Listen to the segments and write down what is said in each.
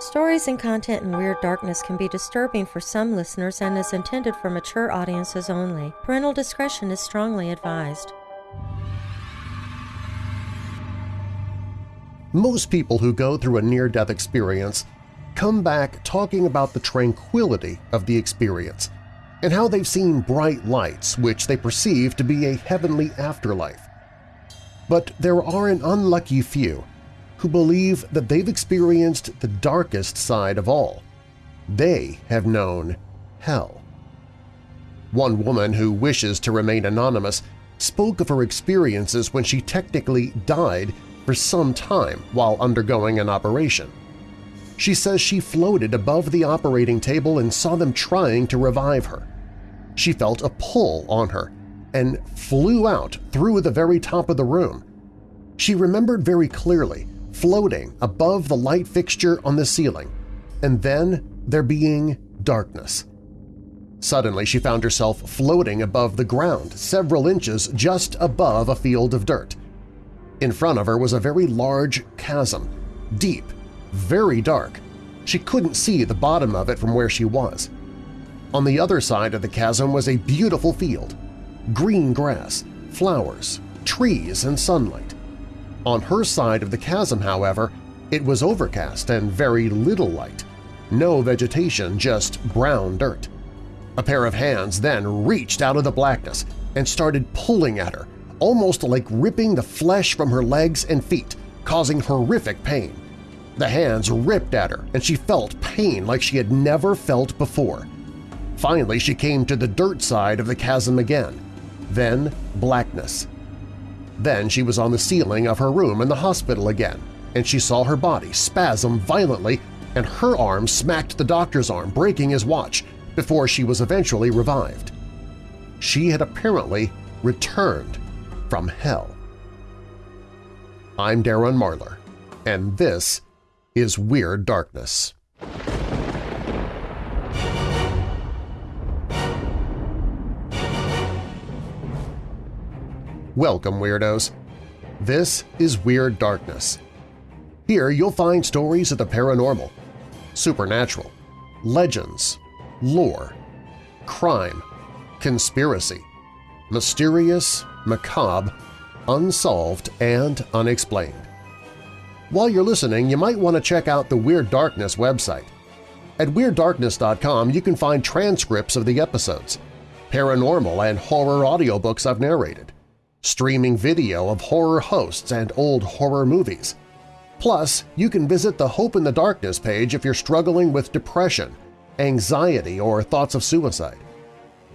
Stories and content in Weird Darkness can be disturbing for some listeners and is intended for mature audiences only. Parental discretion is strongly advised. Most people who go through a near-death experience come back talking about the tranquility of the experience and how they've seen bright lights which they perceive to be a heavenly afterlife. But there are an unlucky few who believe that they've experienced the darkest side of all. They have known hell. One woman who wishes to remain anonymous spoke of her experiences when she technically died for some time while undergoing an operation. She says she floated above the operating table and saw them trying to revive her. She felt a pull on her and flew out through the very top of the room. She remembered very clearly floating above the light fixture on the ceiling, and then there being darkness. Suddenly she found herself floating above the ground several inches just above a field of dirt. In front of her was a very large chasm, deep, very dark. She couldn't see the bottom of it from where she was. On the other side of the chasm was a beautiful field, green grass, flowers, trees, and sunlight. On her side of the chasm, however, it was overcast and very little light. No vegetation, just brown dirt. A pair of hands then reached out of the blackness and started pulling at her, almost like ripping the flesh from her legs and feet, causing horrific pain. The hands ripped at her, and she felt pain like she had never felt before. Finally, she came to the dirt side of the chasm again. Then blackness. Then she was on the ceiling of her room in the hospital again, and she saw her body spasm violently and her arm smacked the doctor's arm, breaking his watch, before she was eventually revived. She had apparently returned from hell. I'm Darren Marlar, and this is Weird Darkness. Welcome, Weirdos! This is Weird Darkness. Here you'll find stories of the paranormal, supernatural, legends, lore, crime, conspiracy, mysterious, macabre, unsolved, and unexplained. While you're listening, you might want to check out the Weird Darkness website. At WeirdDarkness.com you can find transcripts of the episodes, paranormal and horror audiobooks I've narrated, streaming video of horror hosts and old horror movies. Plus, you can visit the Hope in the Darkness page if you're struggling with depression, anxiety, or thoughts of suicide.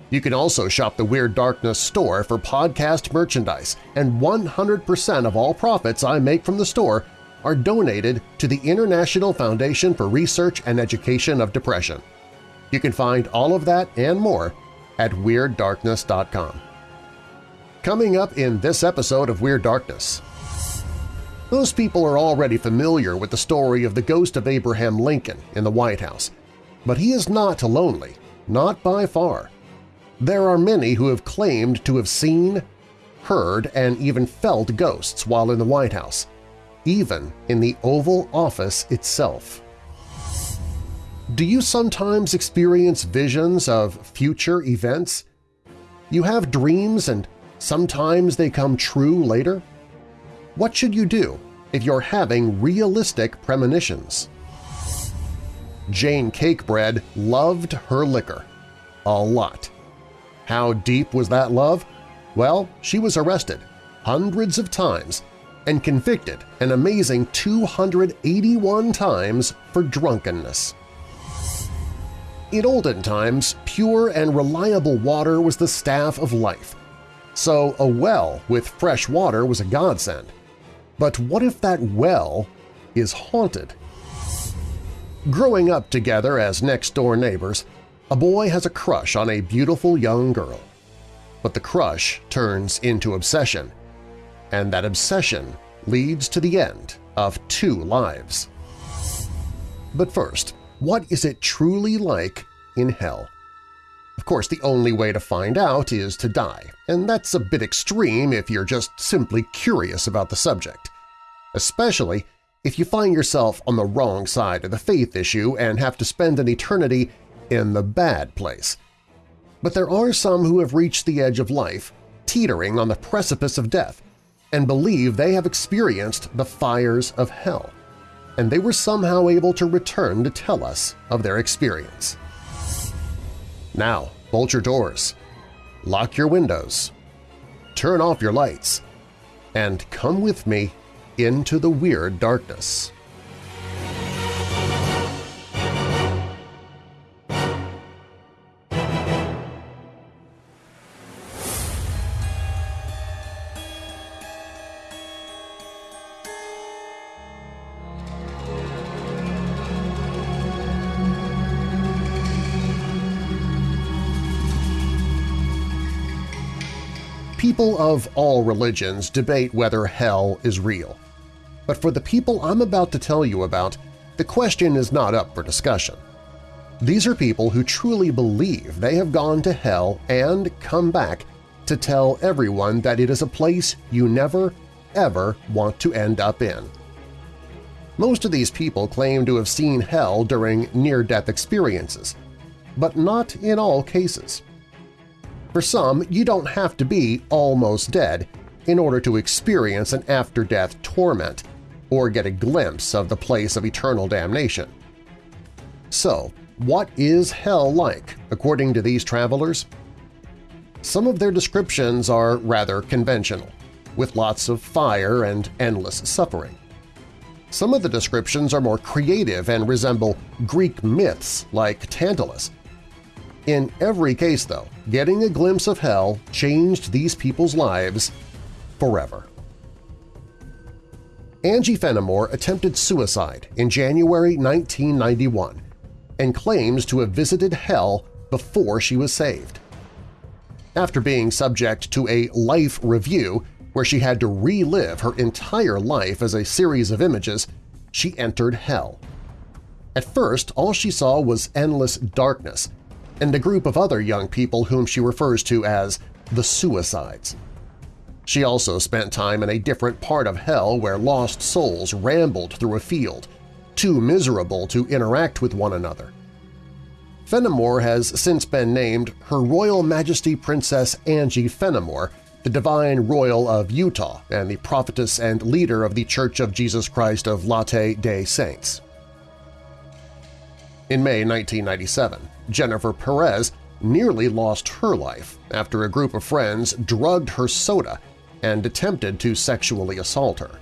You can also shop the Weird Darkness store for podcast merchandise, and 100% of all profits I make from the store are donated to the International Foundation for Research and Education of Depression. You can find all of that and more at WeirdDarkness.com. Coming up in this episode of Weird Darkness. Most people are already familiar with the story of the ghost of Abraham Lincoln in the White House, but he is not lonely, not by far. There are many who have claimed to have seen, heard, and even felt ghosts while in the White House, even in the Oval Office itself. Do you sometimes experience visions of future events? You have dreams and Sometimes they come true later? What should you do if you're having realistic premonitions? Jane Cakebread loved her liquor. A lot. How deep was that love? Well, she was arrested hundreds of times and convicted an amazing 281 times for drunkenness. In olden times, pure and reliable water was the staff of life, so a well with fresh water was a godsend. But what if that well is haunted? Growing up together as next-door neighbors, a boy has a crush on a beautiful young girl. But the crush turns into obsession, and that obsession leads to the end of two lives. But first, what is it truly like in hell? Of course, the only way to find out is to die, and that's a bit extreme if you're just simply curious about the subject, especially if you find yourself on the wrong side of the faith issue and have to spend an eternity in the bad place. But there are some who have reached the edge of life, teetering on the precipice of death, and believe they have experienced the fires of hell, and they were somehow able to return to tell us of their experience. Now, bolt your doors, lock your windows, turn off your lights, and come with me into the weird darkness. People of all religions debate whether hell is real. But for the people I'm about to tell you about, the question is not up for discussion. These are people who truly believe they have gone to hell and come back to tell everyone that it is a place you never, ever want to end up in. Most of these people claim to have seen hell during near-death experiences, but not in all cases. For some, you don't have to be almost dead in order to experience an after-death torment or get a glimpse of the place of eternal damnation. So, what is hell like, according to these travelers? Some of their descriptions are rather conventional, with lots of fire and endless suffering. Some of the descriptions are more creative and resemble Greek myths like Tantalus. In every case, though, getting a glimpse of hell changed these people's lives forever. Angie Fenimore attempted suicide in January 1991 and claims to have visited hell before she was saved. After being subject to a life review where she had to relive her entire life as a series of images, she entered hell. At first, all she saw was endless darkness and a group of other young people whom she refers to as the Suicides. She also spent time in a different part of hell where lost souls rambled through a field, too miserable to interact with one another. Fenimore has since been named Her Royal Majesty Princess Angie Fenimore, the Divine Royal of Utah and the prophetess and leader of the Church of Jesus Christ of Latter-day Saints. In May 1997, Jennifer Perez nearly lost her life after a group of friends drugged her soda and attempted to sexually assault her.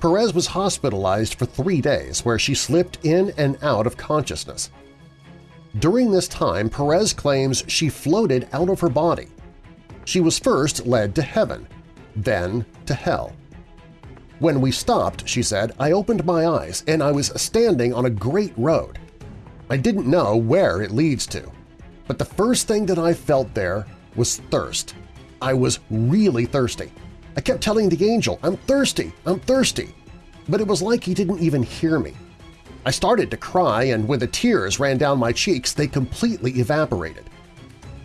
Perez was hospitalized for three days where she slipped in and out of consciousness. During this time, Perez claims she floated out of her body. She was first led to heaven, then to hell. When we stopped, she said, I opened my eyes and I was standing on a great road. I didn't know where it leads to, but the first thing that I felt there was thirst. I was really thirsty. I kept telling the angel, I'm thirsty, I'm thirsty, but it was like he didn't even hear me. I started to cry, and when the tears ran down my cheeks, they completely evaporated.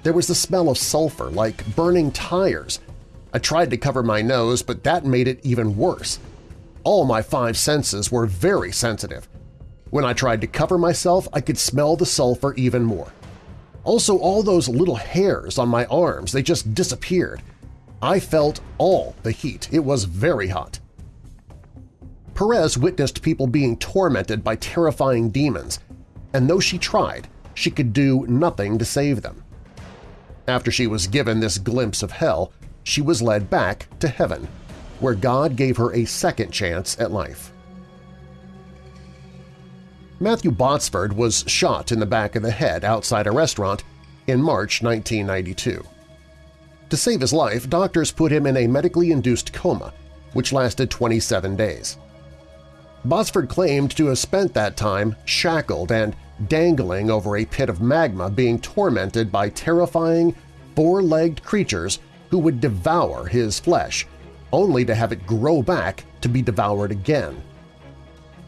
There was the smell of sulfur, like burning tires. I tried to cover my nose, but that made it even worse. All my five senses were very sensitive. When I tried to cover myself, I could smell the sulfur even more. Also, all those little hairs on my arms, they just disappeared. I felt all the heat. It was very hot. Perez witnessed people being tormented by terrifying demons, and though she tried, she could do nothing to save them. After she was given this glimpse of hell, she was led back to heaven, where God gave her a second chance at life. Matthew Botsford was shot in the back of the head outside a restaurant in March 1992. To save his life, doctors put him in a medically induced coma, which lasted 27 days. Botsford claimed to have spent that time shackled and dangling over a pit of magma being tormented by terrifying, four-legged creatures who would devour his flesh, only to have it grow back to be devoured again.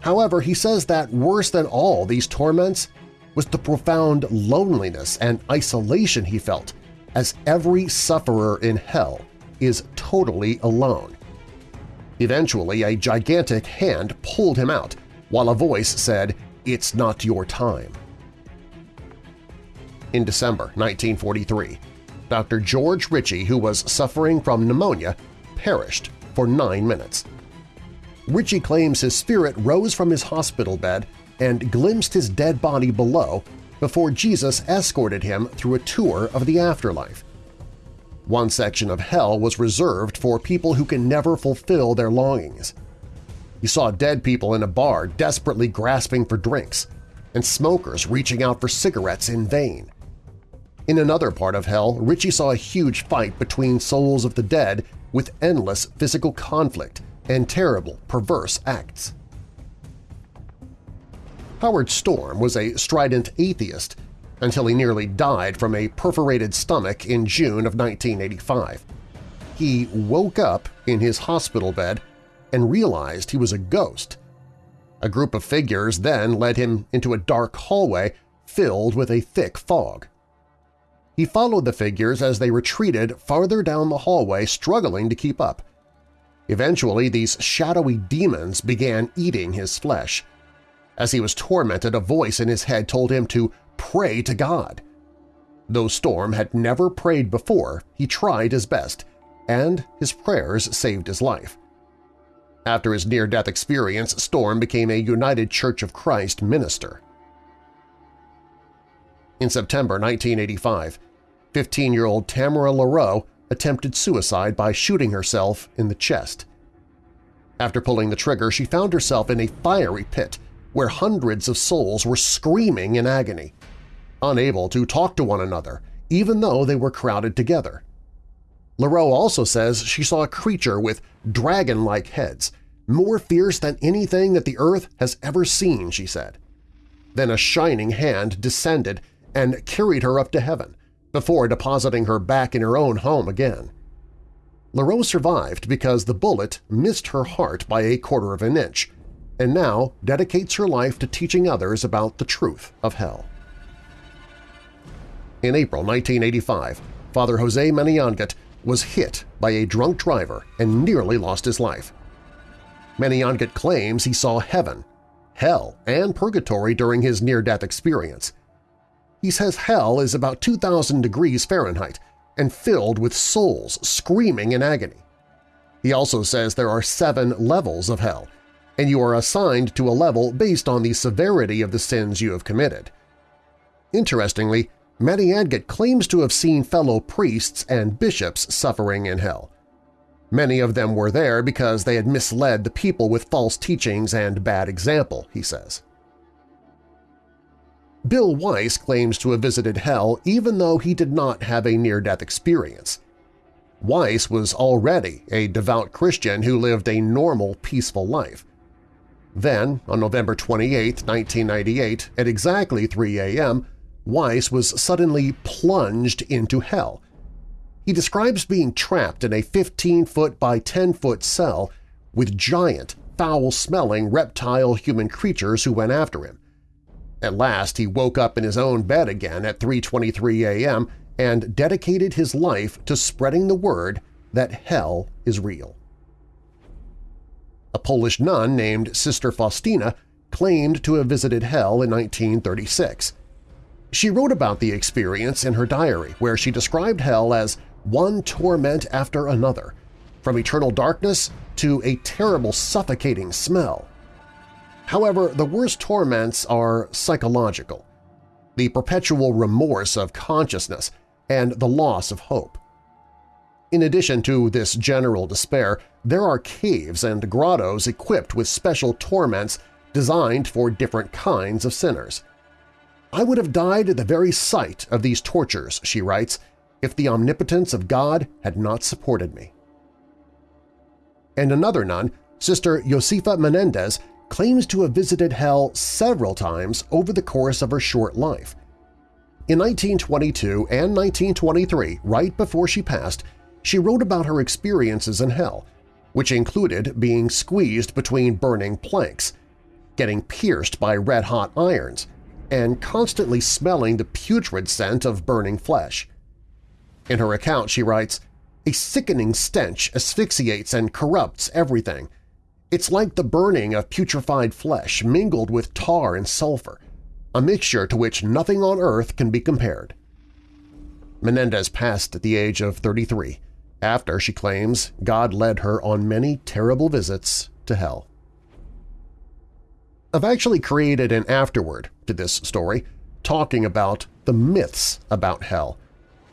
However, he says that worse than all these torments was the profound loneliness and isolation he felt, as every sufferer in hell is totally alone. Eventually, a gigantic hand pulled him out, while a voice said, "'It's not your time.' In December 1943, Dr. George Ritchie, who was suffering from pneumonia, perished for nine minutes. Ritchie claims his spirit rose from his hospital bed and glimpsed his dead body below before Jesus escorted him through a tour of the afterlife. One section of hell was reserved for people who can never fulfill their longings. He saw dead people in a bar desperately grasping for drinks, and smokers reaching out for cigarettes in vain. In another part of hell, Ritchie saw a huge fight between souls of the dead with endless physical conflict and terrible, perverse acts. Howard Storm was a strident atheist until he nearly died from a perforated stomach in June of 1985. He woke up in his hospital bed and realized he was a ghost. A group of figures then led him into a dark hallway filled with a thick fog. He followed the figures as they retreated farther down the hallway, struggling to keep up. Eventually, these shadowy demons began eating his flesh. As he was tormented, a voice in his head told him to pray to God. Though Storm had never prayed before, he tried his best, and his prayers saved his life. After his near-death experience, Storm became a United Church of Christ minister. In September 1985, 15-year-old Tamara Laroux attempted suicide by shooting herself in the chest. After pulling the trigger, she found herself in a fiery pit where hundreds of souls were screaming in agony, unable to talk to one another, even though they were crowded together. Laroux also says she saw a creature with dragon-like heads, more fierce than anything that the earth has ever seen, she said. Then a shining hand descended and carried her up to heaven, before depositing her back in her own home again. Laroux survived because the bullet missed her heart by a quarter of an inch, and now dedicates her life to teaching others about the truth of hell. In April 1985, Father Jose Maniyangat was hit by a drunk driver and nearly lost his life. Maniyangat claims he saw heaven, hell, and purgatory during his near-death experience – he says hell is about 2,000 degrees Fahrenheit and filled with souls screaming in agony. He also says there are seven levels of hell, and you are assigned to a level based on the severity of the sins you have committed. Interestingly, Maniyangat claims to have seen fellow priests and bishops suffering in hell. Many of them were there because they had misled the people with false teachings and bad example, he says. Bill Wiese claims to have visited hell even though he did not have a near-death experience. Wiese was already a devout Christian who lived a normal, peaceful life. Then, on November 28, 1998, at exactly 3 a.m., Wiese was suddenly plunged into hell. He describes being trapped in a 15-foot by 10-foot cell with giant, foul-smelling reptile-human creatures who went after him. At last he woke up in his own bed again at 3.23 a.m. and dedicated his life to spreading the word that hell is real. A Polish nun named Sister Faustina claimed to have visited hell in 1936. She wrote about the experience in her diary where she described hell as one torment after another, from eternal darkness to a terrible suffocating smell. However, the worst torments are psychological, the perpetual remorse of consciousness and the loss of hope. In addition to this general despair, there are caves and grottos equipped with special torments designed for different kinds of sinners. I would have died at the very sight of these tortures, she writes, if the omnipotence of God had not supported me. And another nun, Sister Josefa Menendez, claims to have visited hell several times over the course of her short life. In 1922 and 1923, right before she passed, she wrote about her experiences in hell, which included being squeezed between burning planks, getting pierced by red-hot irons, and constantly smelling the putrid scent of burning flesh. In her account she writes, A sickening stench asphyxiates and corrupts everything. It's like the burning of putrefied flesh mingled with tar and sulfur, a mixture to which nothing on earth can be compared. Menendez passed at the age of 33, after, she claims, God led her on many terrible visits to hell. I've actually created an afterword to this story talking about the myths about hell,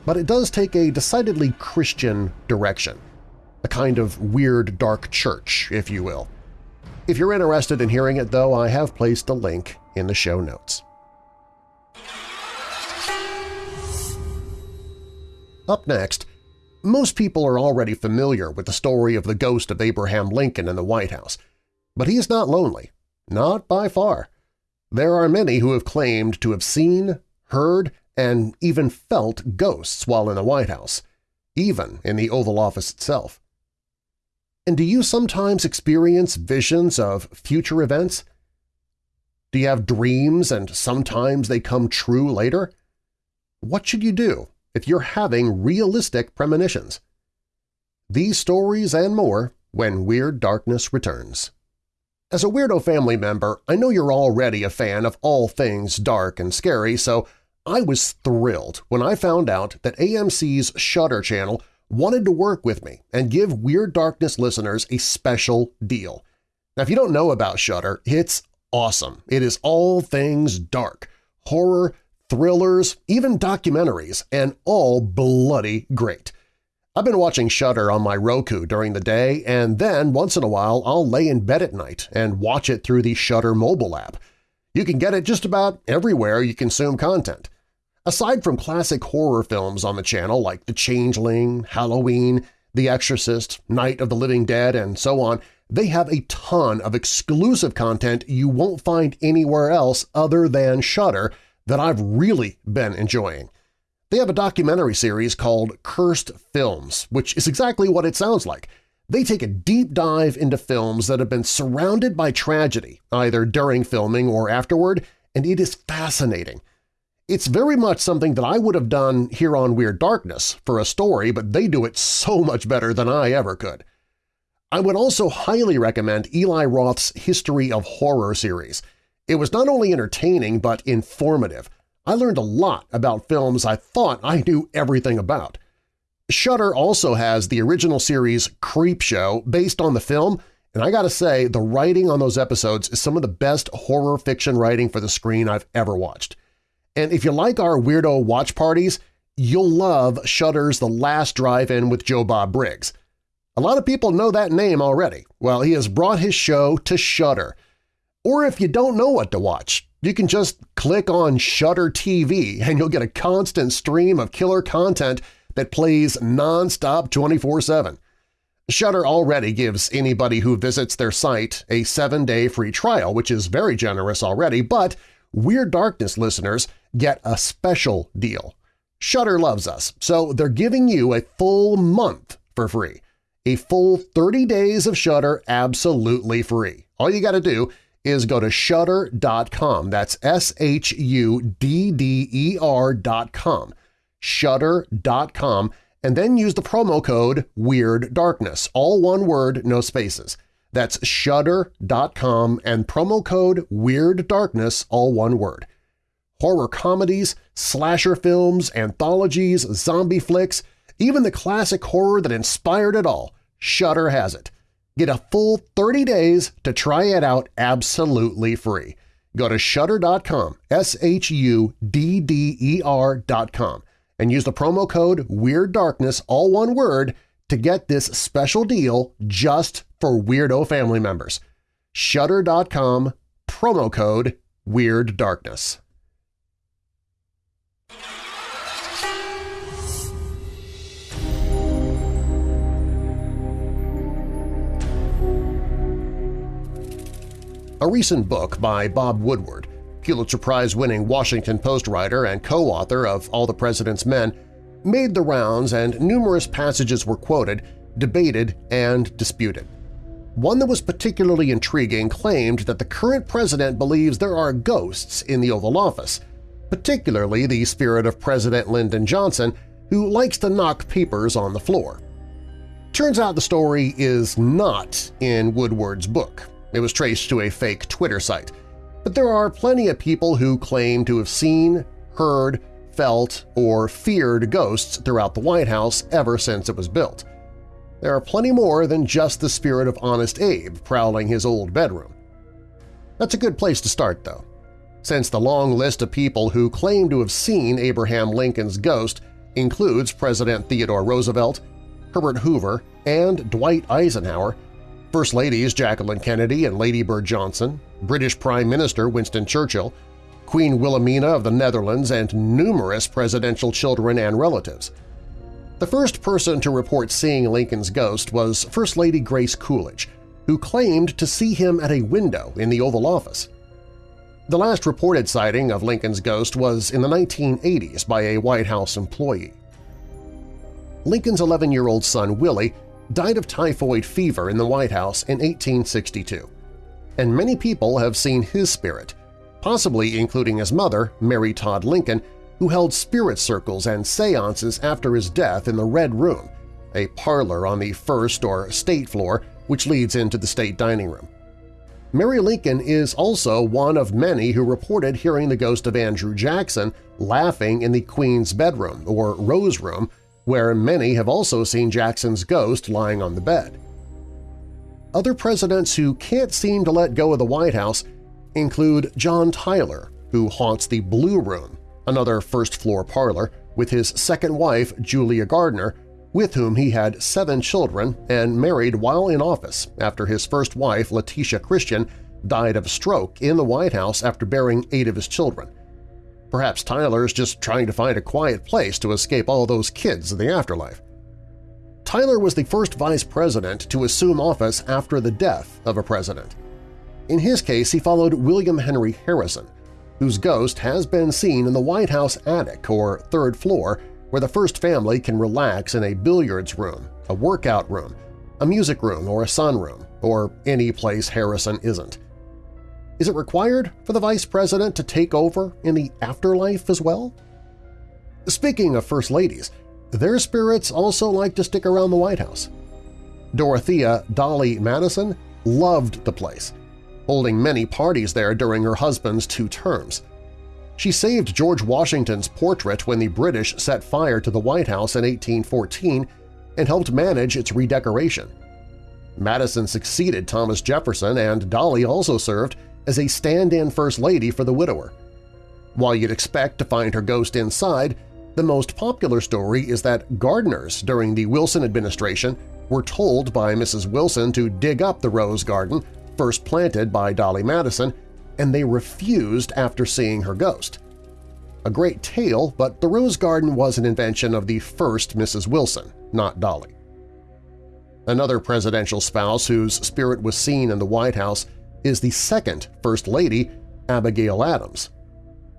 but it does take a decidedly Christian direction, a kind of weird dark church, if you will. If you're interested in hearing it, though, I have placed a link in the show notes. Up next, most people are already familiar with the story of the ghost of Abraham Lincoln in the White House, but he is not lonely, not by far. There are many who have claimed to have seen, heard, and even felt ghosts while in the White House, even in the Oval Office itself. And do you sometimes experience visions of future events? Do you have dreams and sometimes they come true later? What should you do if you're having realistic premonitions. These stories and more when Weird Darkness returns. As a Weirdo family member, I know you're already a fan of all things dark and scary, so I was thrilled when I found out that AMC's Shudder channel wanted to work with me and give Weird Darkness listeners a special deal. Now, if you don't know about Shudder, it's awesome. It is all things dark, horror, thrillers, even documentaries, and all bloody great. I've been watching Shudder on my Roku during the day, and then once in a while I'll lay in bed at night and watch it through the Shudder mobile app. You can get it just about everywhere you consume content. Aside from classic horror films on the channel like The Changeling, Halloween, The Exorcist, Night of the Living Dead, and so on, they have a ton of exclusive content you won't find anywhere else other than Shudder that I've really been enjoying. They have a documentary series called Cursed Films, which is exactly what it sounds like. They take a deep dive into films that have been surrounded by tragedy, either during filming or afterward, and it is fascinating. It's very much something that I would have done here on Weird Darkness for a story, but they do it so much better than I ever could. I would also highly recommend Eli Roth's History of Horror series. It was not only entertaining but informative. I learned a lot about films I thought I knew everything about. Shudder also has the original series Creepshow based on the film, and I gotta say, the writing on those episodes is some of the best horror fiction writing for the screen I've ever watched. And if you like our weirdo watch parties, you'll love Shudder's The Last Drive-In with Joe Bob Briggs. A lot of people know that name already. Well, he has brought his show to Shudder, or if you don't know what to watch, you can just click on Shudder TV and you'll get a constant stream of killer content that plays nonstop 24-7. Shudder already gives anybody who visits their site a seven-day free trial, which is very generous already, but Weird Darkness listeners get a special deal. Shudder loves us, so they're giving you a full month for free. A full 30 days of Shudder absolutely free. All you got to do is go to Shudder.com. That's. Shudder.com, and then use the promo code Weird Darkness, all one word, no spaces. That's Shudder.com and promo code Weird Darkness, all one word. Horror comedies, slasher films, anthologies, zombie flicks, even the classic horror that inspired it all, Shudder has it. Get a full 30 days to try it out absolutely free. Go to Shudder.com, S-H-U-D-D-E-R dot com, and use the promo code Weird Darkness, all one word, to get this special deal just for Weirdo family members. Shudder.com, promo code Weird Darkness. A recent book by Bob Woodward, Pulitzer Prize-winning Washington Post writer and co-author of All the President's Men, made the rounds and numerous passages were quoted, debated, and disputed. One that was particularly intriguing claimed that the current president believes there are ghosts in the Oval Office, particularly the spirit of President Lyndon Johnson, who likes to knock papers on the floor. Turns out the story is not in Woodward's book. It was traced to a fake Twitter site. But there are plenty of people who claim to have seen, heard, felt, or feared ghosts throughout the White House ever since it was built. There are plenty more than just the spirit of Honest Abe prowling his old bedroom. That's a good place to start, though, since the long list of people who claim to have seen Abraham Lincoln's ghost includes President Theodore Roosevelt, Herbert Hoover, and Dwight Eisenhower, First Ladies Jacqueline Kennedy and Lady Bird Johnson, British Prime Minister Winston Churchill, Queen Wilhelmina of the Netherlands, and numerous presidential children and relatives. The first person to report seeing Lincoln's ghost was First Lady Grace Coolidge, who claimed to see him at a window in the Oval Office. The last reported sighting of Lincoln's ghost was in the 1980s by a White House employee. Lincoln's 11-year-old son Willie died of typhoid fever in the White House in 1862, and many people have seen his spirit, possibly including his mother, Mary Todd Lincoln, who held spirit circles and seances after his death in the Red Room, a parlor on the first or state floor which leads into the state dining room. Mary Lincoln is also one of many who reported hearing the ghost of Andrew Jackson laughing in the Queen's bedroom or Rose Room, where many have also seen Jackson's ghost lying on the bed. Other presidents who can't seem to let go of the White House include John Tyler, who haunts the Blue Room, another first-floor parlor, with his second wife, Julia Gardiner, with whom he had seven children and married while in office after his first wife, Letitia Christian, died of a stroke in the White House after bearing eight of his children. Perhaps Tyler's just trying to find a quiet place to escape all those kids in the afterlife. Tyler was the first vice president to assume office after the death of a president. In his case, he followed William Henry Harrison, whose ghost has been seen in the White House attic or third floor where the first family can relax in a billiards room, a workout room, a music room or a sunroom, or any place Harrison isn't. Is it required for the vice president to take over in the afterlife as well? Speaking of First Ladies, their spirits also like to stick around the White House. Dorothea Dolley Madison loved the place, holding many parties there during her husband's two terms. She saved George Washington's portrait when the British set fire to the White House in 1814 and helped manage its redecoration. Madison succeeded Thomas Jefferson, and Dolley also served as a stand-in First Lady for the widower. While you'd expect to find her ghost inside, the most popular story is that gardeners during the Wilson administration were told by Mrs. Wilson to dig up the rose garden first planted by Dolley Madison and they refused after seeing her ghost. A great tale, but the Rose Garden was an invention of the first Mrs. Wilson, not Dolley. Another presidential spouse whose spirit was seen in the White House is the second First Lady, Abigail Adams.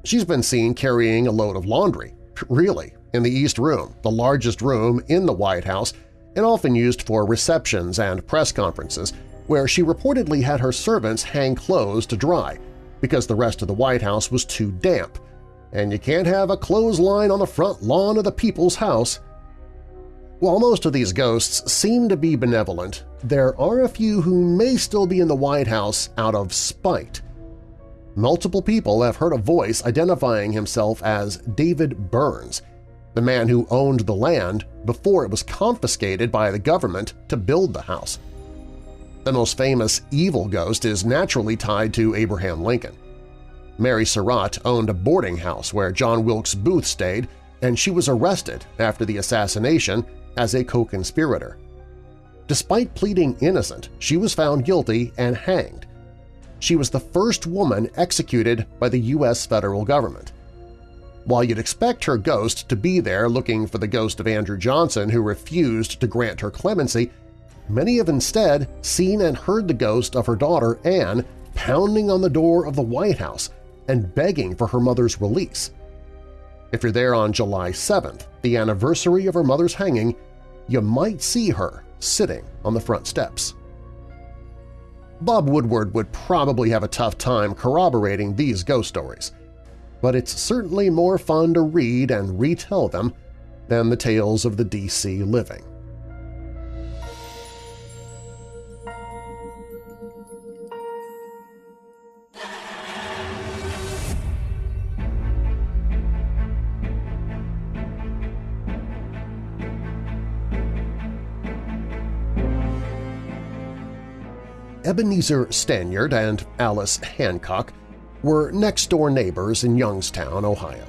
She's been seen carrying a load of laundry, really, in the East Room, the largest room in the White House and often used for receptions and press conferences, where she reportedly had her servants hang clothes to dry because the rest of the White House was too damp, and you can't have a clothesline on the front lawn of the people's house. While most of these ghosts seem to be benevolent, there are a few who may still be in the White House out of spite. Multiple people have heard a voice identifying himself as David Burns, the man who owned the land before it was confiscated by the government to build the house. The most famous evil ghost is naturally tied to Abraham Lincoln. Mary Surratt owned a boarding house where John Wilkes Booth stayed, and she was arrested after the assassination as a co-conspirator. Despite pleading innocent, she was found guilty and hanged. She was the first woman executed by the U.S. federal government. While you'd expect her ghost to be there looking for the ghost of Andrew Johnson who refused to grant her clemency, Many have instead seen and heard the ghost of her daughter Anne pounding on the door of the White House and begging for her mother's release. If you're there on July 7th, the anniversary of her mother's hanging, you might see her sitting on the front steps. Bob Woodward would probably have a tough time corroborating these ghost stories, but it's certainly more fun to read and retell them than the tales of the D.C. living. Ebenezer Stanyard and Alice Hancock were next-door neighbors in Youngstown, Ohio.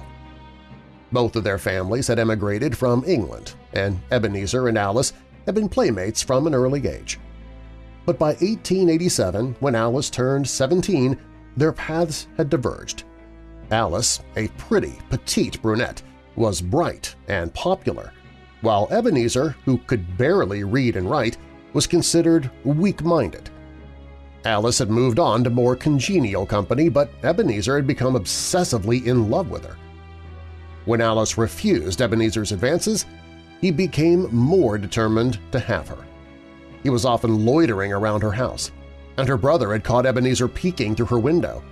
Both of their families had emigrated from England, and Ebenezer and Alice had been playmates from an early age. But by 1887, when Alice turned 17, their paths had diverged. Alice, a pretty, petite brunette, was bright and popular, while Ebenezer, who could barely read and write, was considered weak-minded. Alice had moved on to more congenial company, but Ebenezer had become obsessively in love with her. When Alice refused Ebenezer's advances, he became more determined to have her. He was often loitering around her house, and her brother had caught Ebenezer peeking through her window.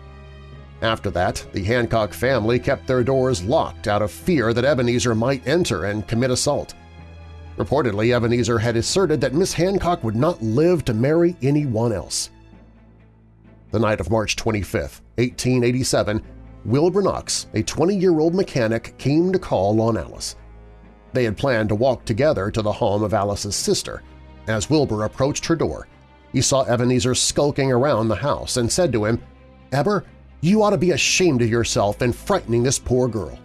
After that, the Hancock family kept their doors locked out of fear that Ebenezer might enter and commit assault. Reportedly, Ebenezer had asserted that Miss Hancock would not live to marry anyone else. The night of March 25, 1887, Wilbur Knox, a 20-year-old mechanic, came to call on Alice. They had planned to walk together to the home of Alice's sister. As Wilbur approached her door, he saw Ebenezer skulking around the house and said to him, Eber, you ought to be ashamed of yourself in frightening this poor girl.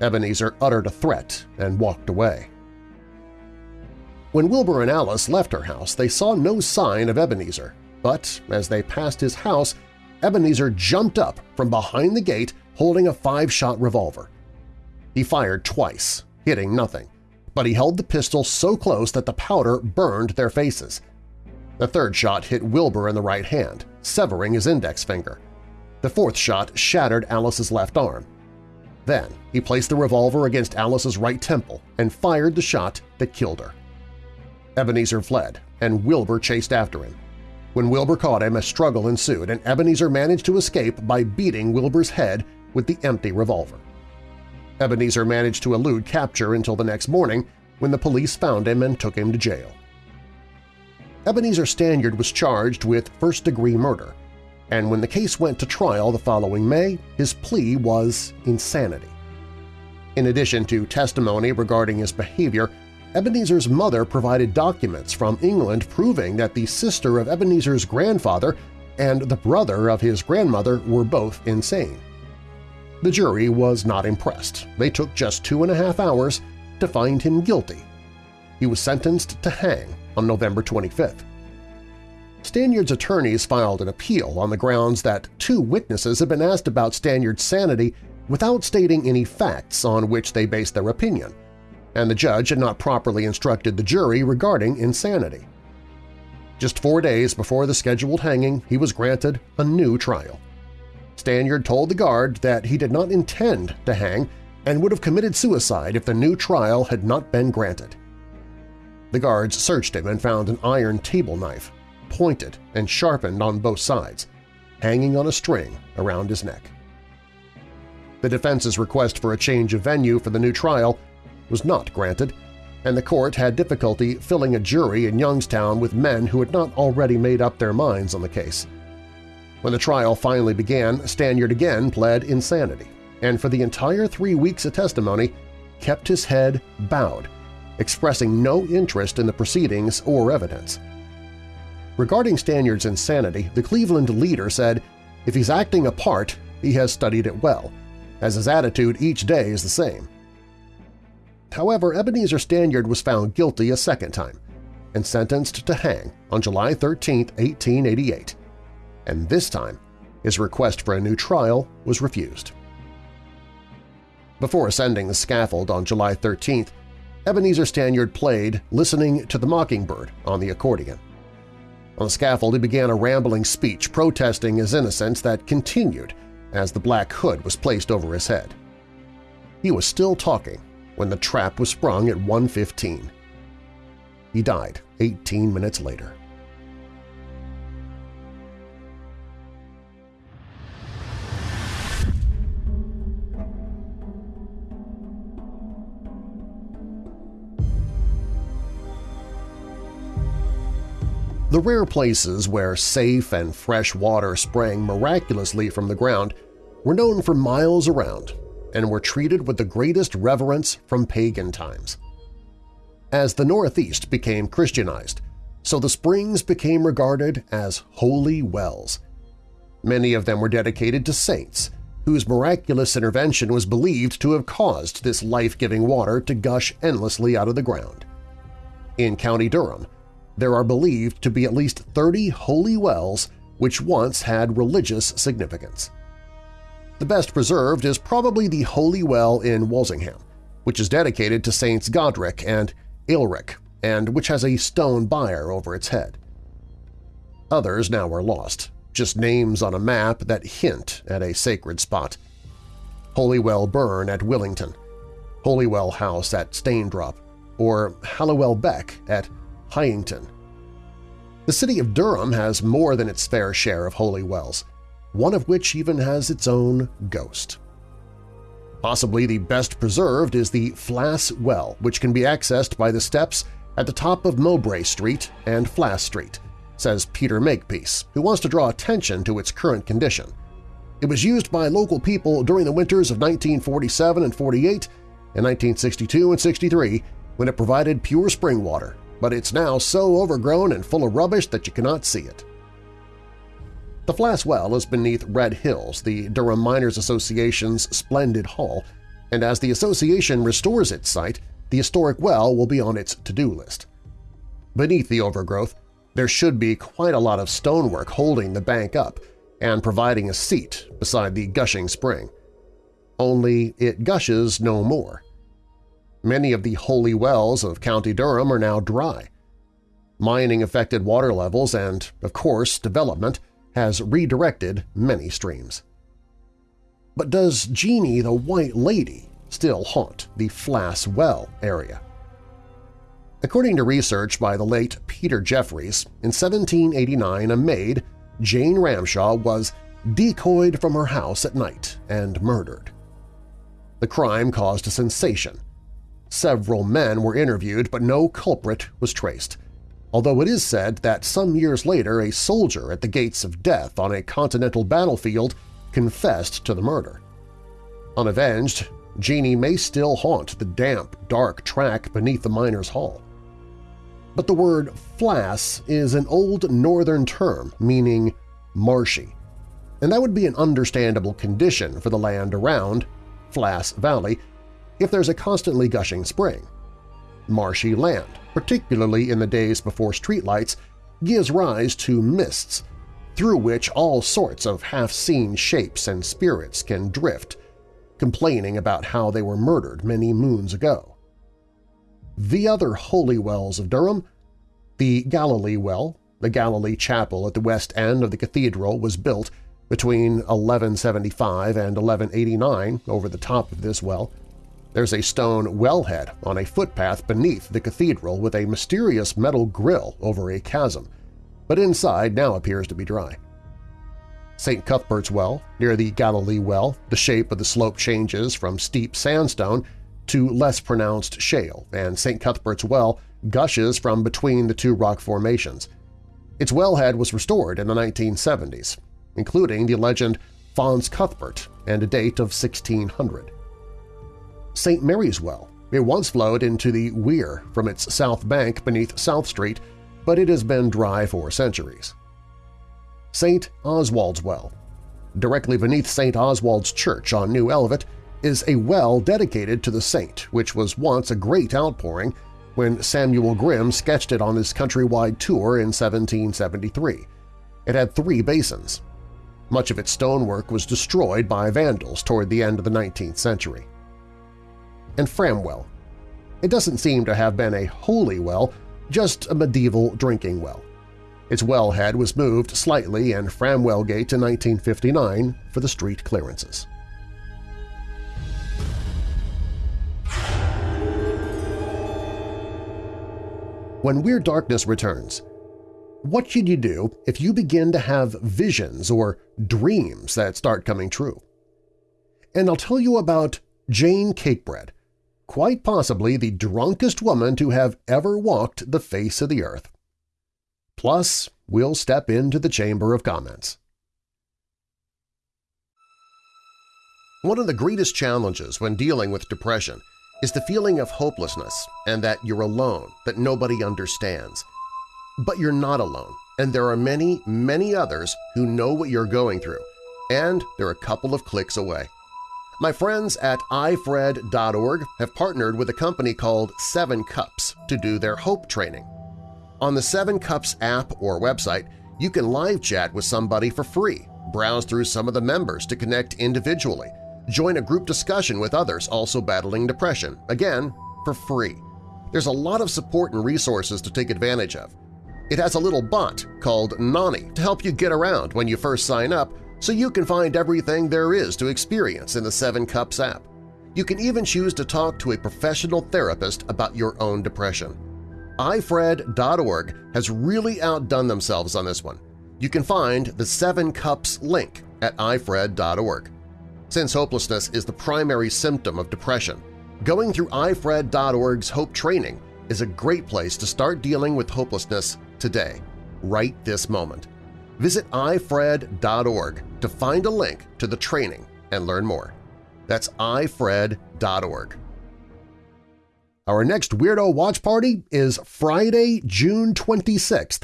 Ebenezer uttered a threat and walked away. When Wilbur and Alice left her house, they saw no sign of Ebenezer, but as they passed his house, Ebenezer jumped up from behind the gate holding a five-shot revolver. He fired twice, hitting nothing, but he held the pistol so close that the powder burned their faces. The third shot hit Wilbur in the right hand, severing his index finger. The fourth shot shattered Alice's left arm. Then he placed the revolver against Alice's right temple and fired the shot that killed her. Ebenezer fled, and Wilbur chased after him. When Wilbur caught him, a struggle ensued, and Ebenezer managed to escape by beating Wilbur's head with the empty revolver. Ebenezer managed to elude capture until the next morning when the police found him and took him to jail. Ebenezer Stanyard was charged with first-degree murder, and when the case went to trial the following May, his plea was insanity. In addition to testimony regarding his behavior, Ebenezer's mother provided documents from England proving that the sister of Ebenezer's grandfather and the brother of his grandmother were both insane. The jury was not impressed. They took just two and a half hours to find him guilty. He was sentenced to hang on November 25th. Stanyard's attorneys filed an appeal on the grounds that two witnesses had been asked about Stanyard's sanity without stating any facts on which they based their opinion – and the judge had not properly instructed the jury regarding insanity. Just four days before the scheduled hanging, he was granted a new trial. Stanyard told the guard that he did not intend to hang and would have committed suicide if the new trial had not been granted. The guards searched him and found an iron table knife, pointed and sharpened on both sides, hanging on a string around his neck. The defense's request for a change of venue for the new trial was not granted, and the court had difficulty filling a jury in Youngstown with men who had not already made up their minds on the case. When the trial finally began, Stanyard again pled insanity, and for the entire three weeks of testimony kept his head bowed, expressing no interest in the proceedings or evidence. Regarding Stanyard's insanity, the Cleveland leader said, if he's acting a part, he has studied it well, as his attitude each day is the same. However, Ebenezer Stanyard was found guilty a second time and sentenced to hang on July 13, 1888, and this time his request for a new trial was refused. Before ascending the scaffold on July 13th, Ebenezer Stanyard played Listening to the Mockingbird on the accordion. On the scaffold he began a rambling speech protesting his innocence that continued as the black hood was placed over his head. He was still talking when the trap was sprung at 1.15. He died 18 minutes later. The rare places where safe and fresh water sprang miraculously from the ground were known for miles around and were treated with the greatest reverence from pagan times. As the Northeast became Christianized, so the springs became regarded as holy wells. Many of them were dedicated to saints, whose miraculous intervention was believed to have caused this life-giving water to gush endlessly out of the ground. In County Durham, there are believed to be at least 30 holy wells which once had religious significance. The best preserved is probably the Holy Well in Wolsingham, which is dedicated to Saints Godric and Aelric, and which has a stone bier over its head. Others now are lost, just names on a map that hint at a sacred spot. Holywell Burn at Willington, Holywell House at Staindrop, or Halliwell Beck at Heighington. The city of Durham has more than its fair share of holy wells, one of which even has its own ghost. Possibly the best preserved is the Flass Well, which can be accessed by the steps at the top of Mowbray Street and Flass Street, says Peter Makepeace, who wants to draw attention to its current condition. It was used by local people during the winters of 1947 and 48 and 1962 and 63 when it provided pure spring water, but it's now so overgrown and full of rubbish that you cannot see it. The Flass Well is beneath Red Hills, the Durham Miners Association's splendid hall, and as the association restores its site, the historic well will be on its to-do list. Beneath the overgrowth, there should be quite a lot of stonework holding the bank up and providing a seat beside the gushing spring. Only it gushes no more. Many of the holy wells of County Durham are now dry. Mining affected water levels and, of course, development has redirected many streams. But does Jeannie the White Lady still haunt the Flass Well area? According to research by the late Peter Jeffries, in 1789 a maid, Jane Ramshaw, was decoyed from her house at night and murdered. The crime caused a sensation. Several men were interviewed, but no culprit was traced, although it is said that some years later a soldier at the gates of death on a continental battlefield confessed to the murder. Unavenged, Jeannie may still haunt the damp, dark track beneath the miner's hall. But the word flass is an old northern term meaning marshy, and that would be an understandable condition for the land around Flass Valley if there's a constantly gushing spring. Marshy land, particularly in the days before streetlights, gives rise to mists, through which all sorts of half-seen shapes and spirits can drift, complaining about how they were murdered many moons ago. The other holy wells of Durham, the Galilee Well, the Galilee Chapel at the west end of the cathedral was built between 1175 and 1189 over the top of this well, there's a stone wellhead on a footpath beneath the cathedral with a mysterious metal grill over a chasm, but inside now appears to be dry. St. Cuthbert's Well, near the Galilee Well, the shape of the slope changes from steep sandstone to less pronounced shale, and St. Cuthbert's Well gushes from between the two rock formations. Its wellhead was restored in the 1970s, including the legend Fons Cuthbert and a date of 1600. St. Mary's Well. It once flowed into the Wear from its south bank beneath South Street, but it has been dry for centuries. St. Oswald's Well. Directly beneath St. Oswald's Church on New Elvet is a well dedicated to the saint, which was once a great outpouring when Samuel Grimm sketched it on his countrywide tour in 1773. It had three basins. Much of its stonework was destroyed by vandals toward the end of the 19th century and Framwell. It doesn't seem to have been a holy well, just a medieval drinking well. Its wellhead was moved slightly in Framwell Gate in 1959 for the street clearances. When Weird Darkness returns, what should you do if you begin to have visions or dreams that start coming true? And I'll tell you about Jane Cakebread, quite possibly the drunkest woman to have ever walked the face of the earth. Plus, we'll step into the Chamber of Comments. One of the greatest challenges when dealing with depression is the feeling of hopelessness and that you're alone, that nobody understands. But you're not alone, and there are many, many others who know what you're going through, and they're a couple of clicks away. My friends at ifred.org have partnered with a company called Seven Cups to do their HOPE training. On the Seven Cups app or website, you can live chat with somebody for free, browse through some of the members to connect individually, join a group discussion with others also battling depression, again, for free. There's a lot of support and resources to take advantage of. It has a little bot called Noni to help you get around when you first sign up so you can find everything there is to experience in the Seven Cups app. You can even choose to talk to a professional therapist about your own depression ifred.org has really outdone themselves on this one. You can find the Seven Cups link at ifred.org. Since hopelessness is the primary symptom of depression, going through ifred.org's Hope Training is a great place to start dealing with hopelessness today, right this moment. Visit ifred.org to find a link to the training and learn more. That's ifred.org. Our next Weirdo Watch Party is Friday, June 26th,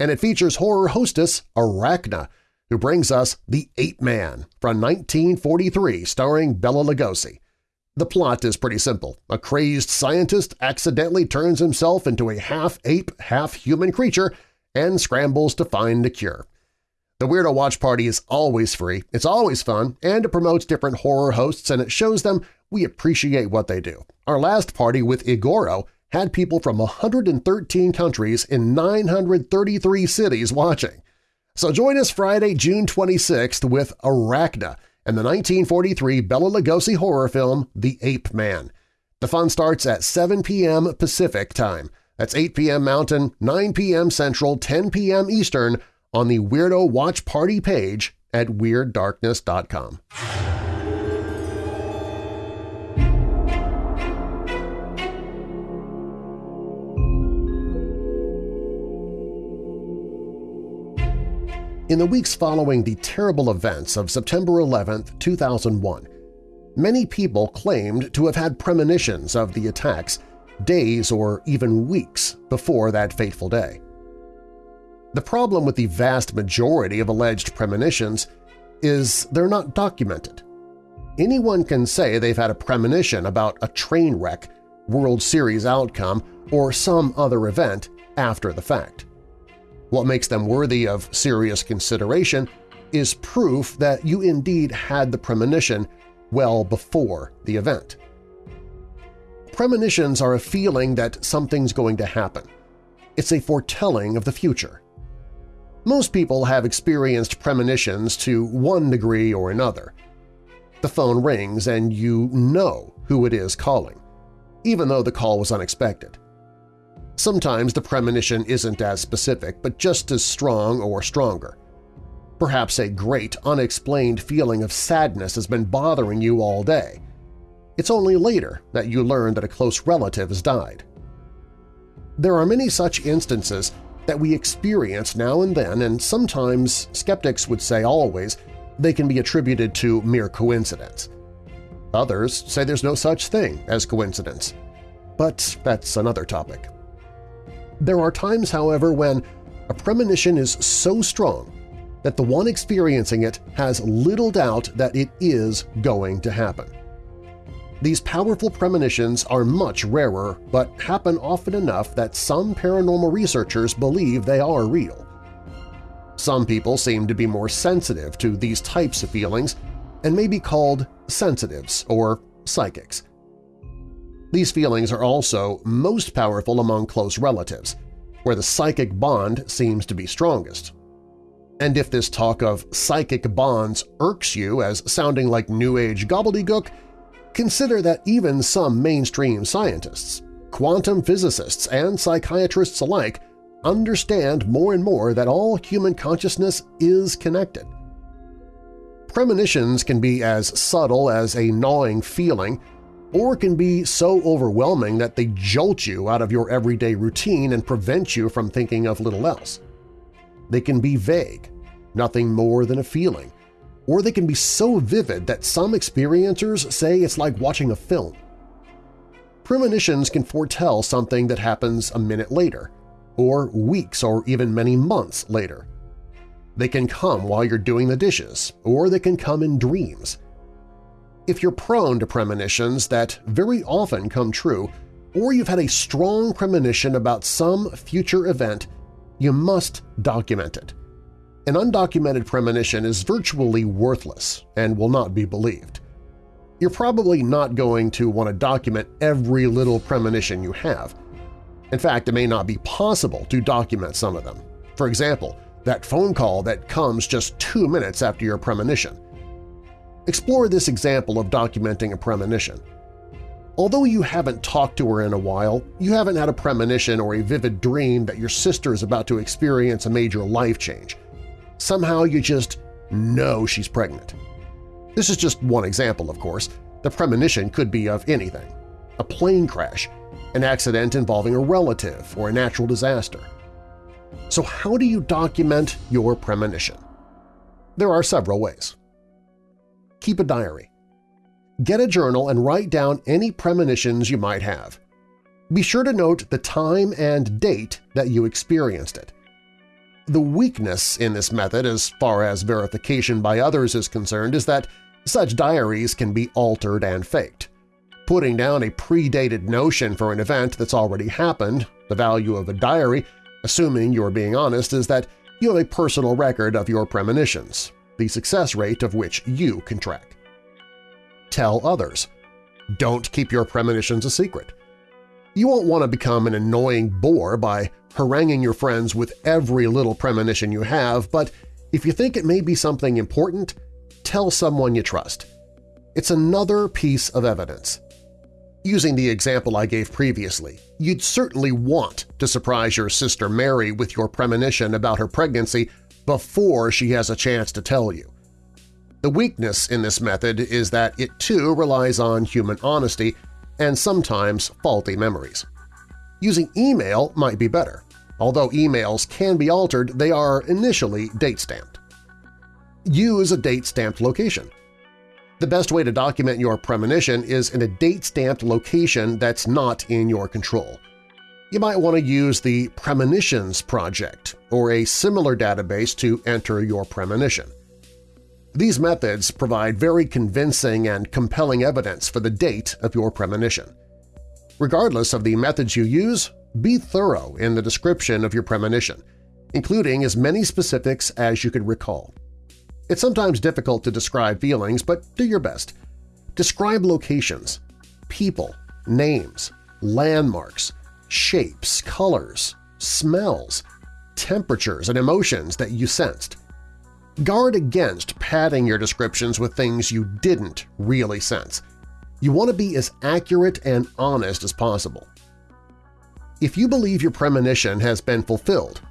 and it features horror hostess Arachna, who brings us The Ape Man from 1943 starring Bela Lugosi. The plot is pretty simple. A crazed scientist accidentally turns himself into a half-ape, half-human creature and scrambles to find a cure. The Weirdo Watch Party is always free, it's always fun, and it promotes different horror hosts and it shows them we appreciate what they do. Our last party with Igoro had people from 113 countries in 933 cities watching. So join us Friday, June 26th with Arachna and the 1943 Bela Lugosi horror film The Ape Man. The fun starts at 7 p.m. Pacific Time. That's 8 p.m. Mountain, 9 p.m. Central, 10 p.m. Eastern on the Weirdo Watch Party page at WeirdDarkness.com. In the weeks following the terrible events of September 11, 2001, many people claimed to have had premonitions of the attacks days or even weeks before that fateful day. The problem with the vast majority of alleged premonitions is they're not documented. Anyone can say they've had a premonition about a train wreck, World Series outcome, or some other event after the fact. What makes them worthy of serious consideration is proof that you indeed had the premonition well before the event. Premonitions are a feeling that something's going to happen. It's a foretelling of the future. Most people have experienced premonitions to one degree or another. The phone rings and you know who it is calling, even though the call was unexpected. Sometimes the premonition isn't as specific, but just as strong or stronger. Perhaps a great, unexplained feeling of sadness has been bothering you all day. It's only later that you learn that a close relative has died. There are many such instances that we experience now and then, and sometimes, skeptics would say always, they can be attributed to mere coincidence. Others say there's no such thing as coincidence. But that's another topic. There are times, however, when a premonition is so strong that the one experiencing it has little doubt that it is going to happen. These powerful premonitions are much rarer, but happen often enough that some paranormal researchers believe they are real. Some people seem to be more sensitive to these types of feelings and may be called sensitives or psychics. These feelings are also most powerful among close relatives, where the psychic bond seems to be strongest. And if this talk of psychic bonds irks you as sounding like New Age gobbledygook, consider that even some mainstream scientists, quantum physicists, and psychiatrists alike understand more and more that all human consciousness is connected. Premonitions can be as subtle as a gnawing feeling or can be so overwhelming that they jolt you out of your everyday routine and prevent you from thinking of little else. They can be vague, nothing more than a feeling, or they can be so vivid that some experiencers say it's like watching a film. Premonitions can foretell something that happens a minute later, or weeks or even many months later. They can come while you're doing the dishes, or they can come in dreams. If you're prone to premonitions that very often come true, or you've had a strong premonition about some future event, you must document it. An undocumented premonition is virtually worthless and will not be believed. You're probably not going to want to document every little premonition you have. In fact, it may not be possible to document some of them. For example, that phone call that comes just two minutes after your premonition. Explore this example of documenting a premonition. Although you haven't talked to her in a while, you haven't had a premonition or a vivid dream that your sister is about to experience a major life change. Somehow you just know she's pregnant. This is just one example, of course. The premonition could be of anything. A plane crash, an accident involving a relative, or a natural disaster. So how do you document your premonition? There are several ways. Keep a diary. Get a journal and write down any premonitions you might have. Be sure to note the time and date that you experienced it. The weakness in this method as far as verification by others is concerned is that such diaries can be altered and faked. Putting down a predated notion for an event that's already happened, the value of a diary, assuming you're being honest, is that you have a personal record of your premonitions, the success rate of which you can track tell others. Don't keep your premonitions a secret. You won't want to become an annoying bore by haranguing your friends with every little premonition you have, but if you think it may be something important, tell someone you trust. It's another piece of evidence. Using the example I gave previously, you'd certainly want to surprise your sister Mary with your premonition about her pregnancy before she has a chance to tell you. The weakness in this method is that it too relies on human honesty and sometimes faulty memories. Using email might be better. Although emails can be altered, they are initially date-stamped. Use a date-stamped location. The best way to document your premonition is in a date-stamped location that's not in your control. You might want to use the Premonitions Project or a similar database to enter your premonition. These methods provide very convincing and compelling evidence for the date of your premonition. Regardless of the methods you use, be thorough in the description of your premonition, including as many specifics as you could recall. It's sometimes difficult to describe feelings, but do your best. Describe locations, people, names, landmarks, shapes, colors, smells, temperatures, and emotions that you sensed. Guard against padding your descriptions with things you didn't really sense. You want to be as accurate and honest as possible. If you believe your premonition has been fulfilled,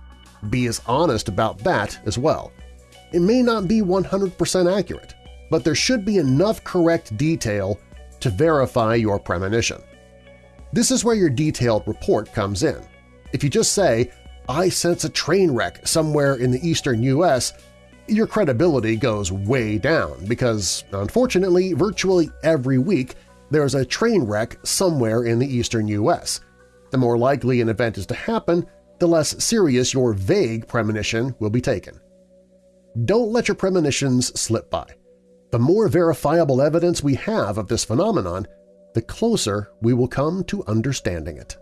be as honest about that as well. It may not be 100% accurate, but there should be enough correct detail to verify your premonition. This is where your detailed report comes in. If you just say, I sense a train wreck somewhere in the eastern U.S., your credibility goes way down because, unfortunately, virtually every week there's a train wreck somewhere in the eastern U.S. The more likely an event is to happen, the less serious your vague premonition will be taken. Don't let your premonitions slip by. The more verifiable evidence we have of this phenomenon, the closer we will come to understanding it.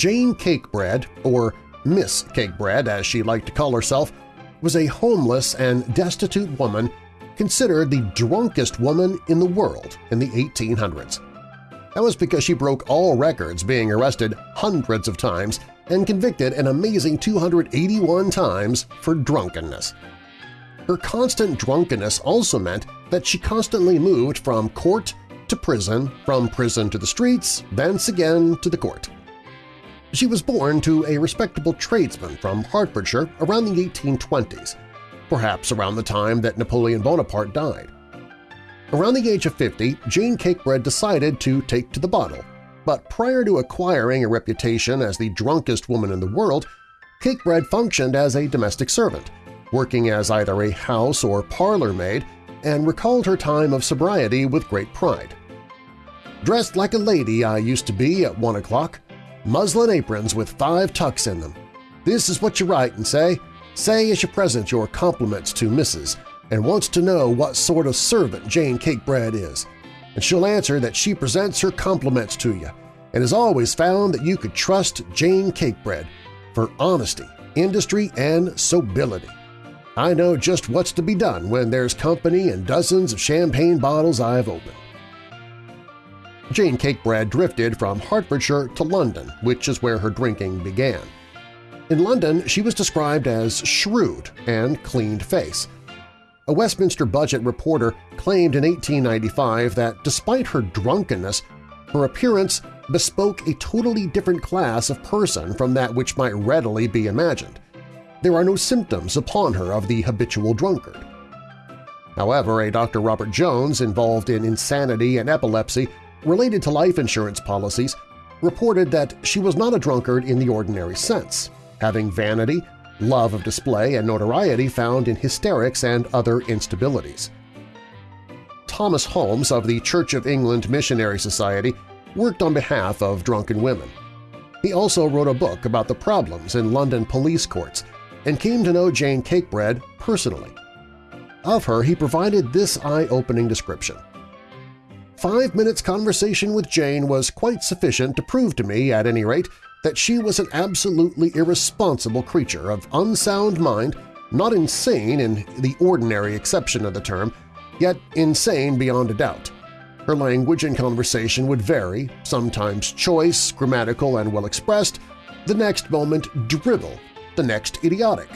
Jane Cakebread, or Miss Cakebread as she liked to call herself, was a homeless and destitute woman considered the drunkest woman in the world in the 1800s. That was because she broke all records being arrested hundreds of times and convicted an amazing 281 times for drunkenness. Her constant drunkenness also meant that she constantly moved from court to prison, from prison to the streets, thence again to the court. She was born to a respectable tradesman from Hertfordshire around the 1820s, perhaps around the time that Napoleon Bonaparte died. Around the age of 50, Jane Cakebread decided to take to the bottle, but prior to acquiring a reputation as the drunkest woman in the world, Cakebread functioned as a domestic servant, working as either a house or parlor maid, and recalled her time of sobriety with great pride. Dressed like a lady I used to be at one o'clock, muslin aprons with five tucks in them. This is what you write and say. Say as you present your compliments to Mrs. and wants to know what sort of servant Jane Cakebread is, and she'll answer that she presents her compliments to you and has always found that you could trust Jane Cakebread for honesty, industry, and sobility. I know just what's to be done when there's company and dozens of champagne bottles I've opened. Jane Cakebread drifted from Hertfordshire to London, which is where her drinking began. In London, she was described as shrewd and cleaned face. A Westminster Budget reporter claimed in 1895 that despite her drunkenness, her appearance bespoke a totally different class of person from that which might readily be imagined. There are no symptoms upon her of the habitual drunkard. However, a Dr. Robert Jones involved in insanity and epilepsy related to life insurance policies reported that she was not a drunkard in the ordinary sense, having vanity, love of display, and notoriety found in hysterics and other instabilities. Thomas Holmes of the Church of England Missionary Society worked on behalf of drunken women. He also wrote a book about the problems in London police courts and came to know Jane Cakebread personally. Of her, he provided this eye-opening description. Five minutes' conversation with Jane was quite sufficient to prove to me, at any rate, that she was an absolutely irresponsible creature of unsound mind, not insane in the ordinary acception of the term, yet insane beyond a doubt. Her language and conversation would vary, sometimes choice, grammatical, and well-expressed, the next moment dribble, the next idiotic.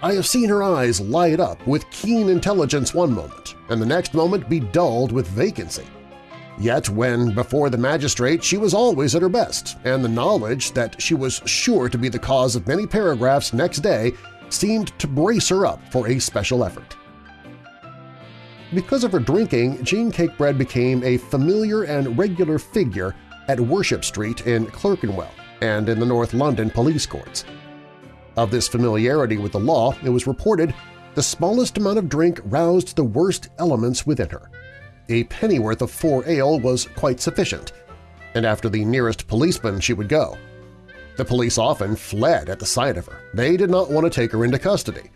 I have seen her eyes light up with keen intelligence one moment, and the next moment be dulled with vacancy. Yet when before the magistrate she was always at her best, and the knowledge that she was sure to be the cause of many paragraphs next day seemed to brace her up for a special effort. Because of her drinking, Jane Cakebread became a familiar and regular figure at Worship Street in Clerkenwell and in the North London police courts. Of this familiarity with the law, it was reported the smallest amount of drink roused the worst elements within her. A pennyworth of four ale was quite sufficient, and after the nearest policeman she would go. The police often fled at the sight of her. They did not want to take her into custody.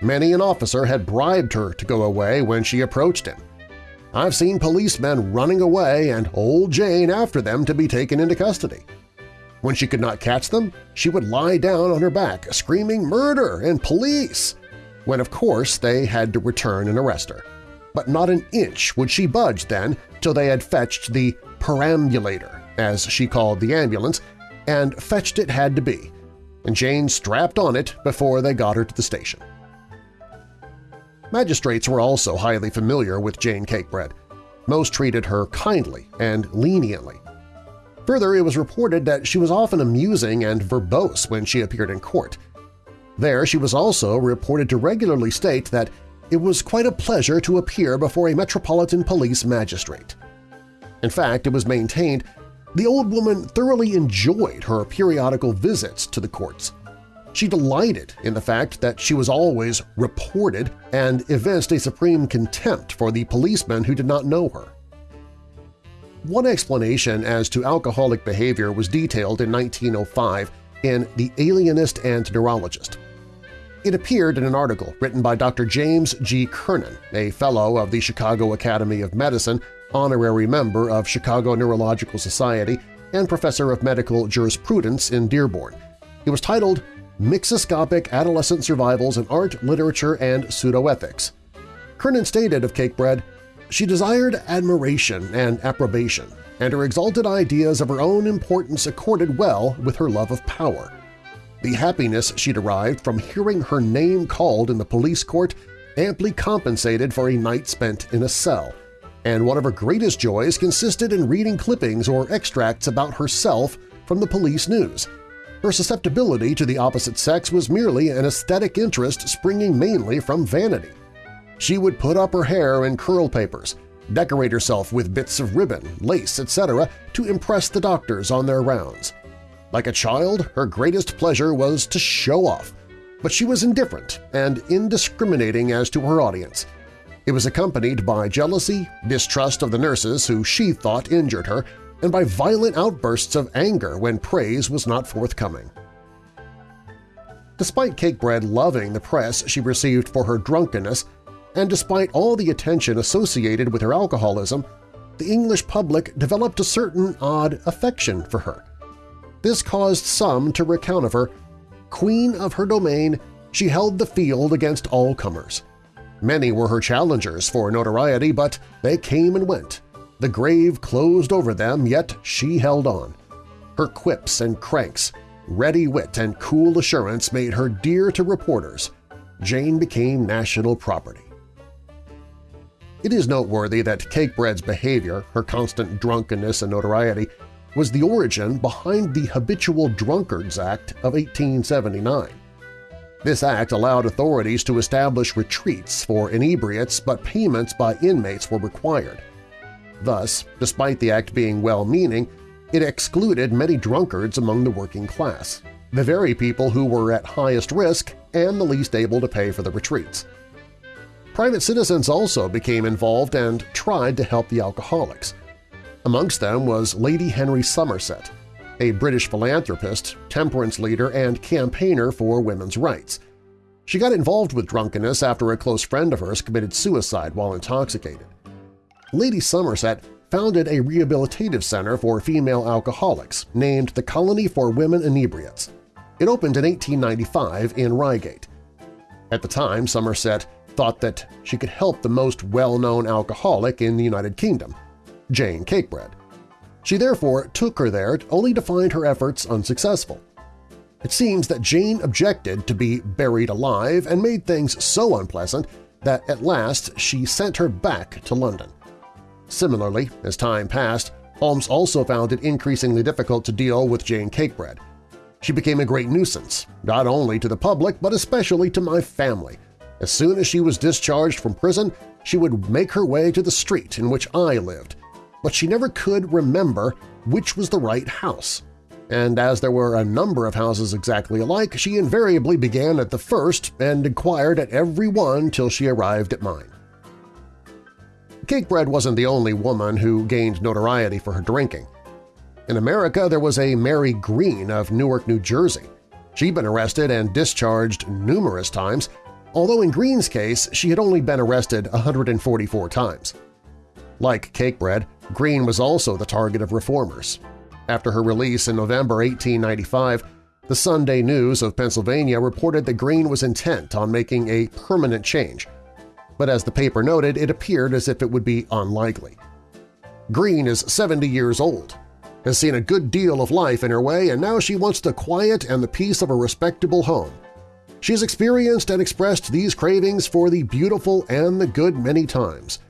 Many an officer had bribed her to go away when she approached him. I've seen policemen running away and old Jane after them to be taken into custody. When she could not catch them, she would lie down on her back, screaming murder and police, when of course they had to return and arrest her. But not an inch would she budge then till they had fetched the perambulator, as she called the ambulance, and fetched it had to be, and Jane strapped on it before they got her to the station. Magistrates were also highly familiar with Jane Cakebread. Most treated her kindly and leniently, Further, it was reported that she was often amusing and verbose when she appeared in court. There she was also reported to regularly state that it was quite a pleasure to appear before a Metropolitan Police magistrate. In fact, it was maintained the old woman thoroughly enjoyed her periodical visits to the courts. She delighted in the fact that she was always reported and evinced a supreme contempt for the policemen who did not know her. One explanation as to alcoholic behavior was detailed in 1905 in The Alienist and Neurologist. It appeared in an article written by Dr. James G. Kiernan, a Fellow of the Chicago Academy of Medicine, honorary member of Chicago Neurological Society, and Professor of Medical Jurisprudence in Dearborn. It was titled Mixoscopic Adolescent Survivals in Art, Literature, and Pseudoethics. Kiernan stated of Cakebread, she desired admiration and approbation, and her exalted ideas of her own importance accorded well with her love of power. The happiness she derived from hearing her name called in the police court amply compensated for a night spent in a cell, and one of her greatest joys consisted in reading clippings or extracts about herself from the police news. Her susceptibility to the opposite sex was merely an aesthetic interest springing mainly from vanity. She would put up her hair in curl papers, decorate herself with bits of ribbon, lace, etc. to impress the doctors on their rounds. Like a child, her greatest pleasure was to show off, but she was indifferent and indiscriminating as to her audience. It was accompanied by jealousy, distrust of the nurses who she thought injured her, and by violent outbursts of anger when praise was not forthcoming. Despite Cakebread loving the press she received for her drunkenness, and despite all the attention associated with her alcoholism, the English public developed a certain odd affection for her. This caused some to recount of her, Queen of her domain, she held the field against all comers. Many were her challengers for notoriety, but they came and went. The grave closed over them, yet she held on. Her quips and cranks, ready wit and cool assurance made her dear to reporters. Jane became national property. It is noteworthy that Cakebread's behavior, her constant drunkenness and notoriety, was the origin behind the Habitual Drunkards Act of 1879. This act allowed authorities to establish retreats for inebriates, but payments by inmates were required. Thus, despite the act being well-meaning, it excluded many drunkards among the working class, the very people who were at highest risk and the least able to pay for the retreats. Private citizens also became involved and tried to help the alcoholics. Amongst them was Lady Henry Somerset, a British philanthropist, temperance leader, and campaigner for women's rights. She got involved with drunkenness after a close friend of hers committed suicide while intoxicated. Lady Somerset founded a rehabilitative center for female alcoholics named the Colony for Women Inebriates. It opened in 1895 in Reigate. At the time, Somerset thought that she could help the most well-known alcoholic in the United Kingdom, Jane Cakebread. She therefore took her there only to find her efforts unsuccessful. It seems that Jane objected to be buried alive and made things so unpleasant that at last she sent her back to London. Similarly, as time passed, Holmes also found it increasingly difficult to deal with Jane Cakebread. She became a great nuisance, not only to the public but especially to my family. As soon as she was discharged from prison, she would make her way to the street in which I lived, but she never could remember which was the right house. And as there were a number of houses exactly alike, she invariably began at the first and inquired at every one till she arrived at mine. Cakebread wasn't the only woman who gained notoriety for her drinking. In America, there was a Mary Green of Newark, New Jersey. She'd been arrested and discharged numerous times, although in Green's case she had only been arrested 144 times. Like Cakebread, Green was also the target of reformers. After her release in November 1895, the Sunday News of Pennsylvania reported that Green was intent on making a permanent change – but as the paper noted, it appeared as if it would be unlikely. Green is 70 years old, has seen a good deal of life in her way, and now she wants the quiet and the peace of a respectable home. She has experienced and expressed these cravings for the beautiful and the good many times.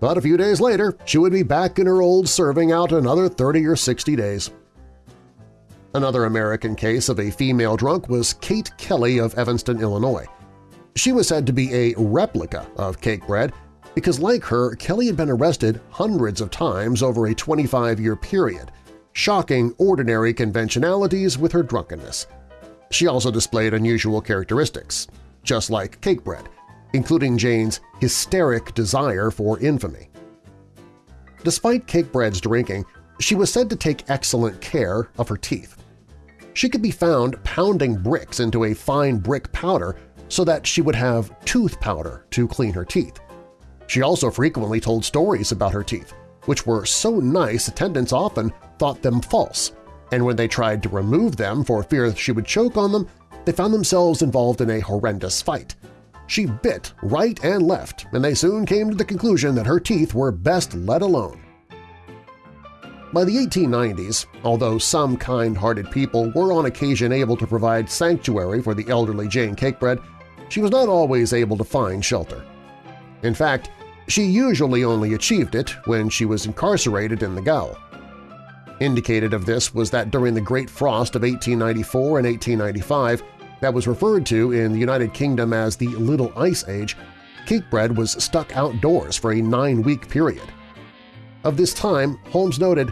But a few days later, she would be back in her old serving out another 30 or 60 days. Another American case of a female drunk was Kate Kelly of Evanston, Illinois. She was said to be a replica of Cakebread because, like her, Kelly had been arrested hundreds of times over a 25-year period, shocking ordinary conventionalities with her drunkenness. She also displayed unusual characteristics, just like Cakebread, including Jane's hysteric desire for infamy. Despite Cakebread's drinking, she was said to take excellent care of her teeth. She could be found pounding bricks into a fine brick powder so that she would have tooth powder to clean her teeth. She also frequently told stories about her teeth, which were so nice attendants often thought them false, and when they tried to remove them for fear she would choke on them, they found themselves involved in a horrendous fight. She bit right and left, and they soon came to the conclusion that her teeth were best let alone. By the 1890s, although some kind-hearted people were on occasion able to provide sanctuary for the elderly Jane Cakebread, she was not always able to find shelter. In fact, she usually only achieved it when she was incarcerated in the gaol. Indicated of this was that during the Great Frost of 1894 and 1895, that was referred to in the United Kingdom as the Little Ice Age, Cakebread was stuck outdoors for a nine-week period. Of this time, Holmes noted,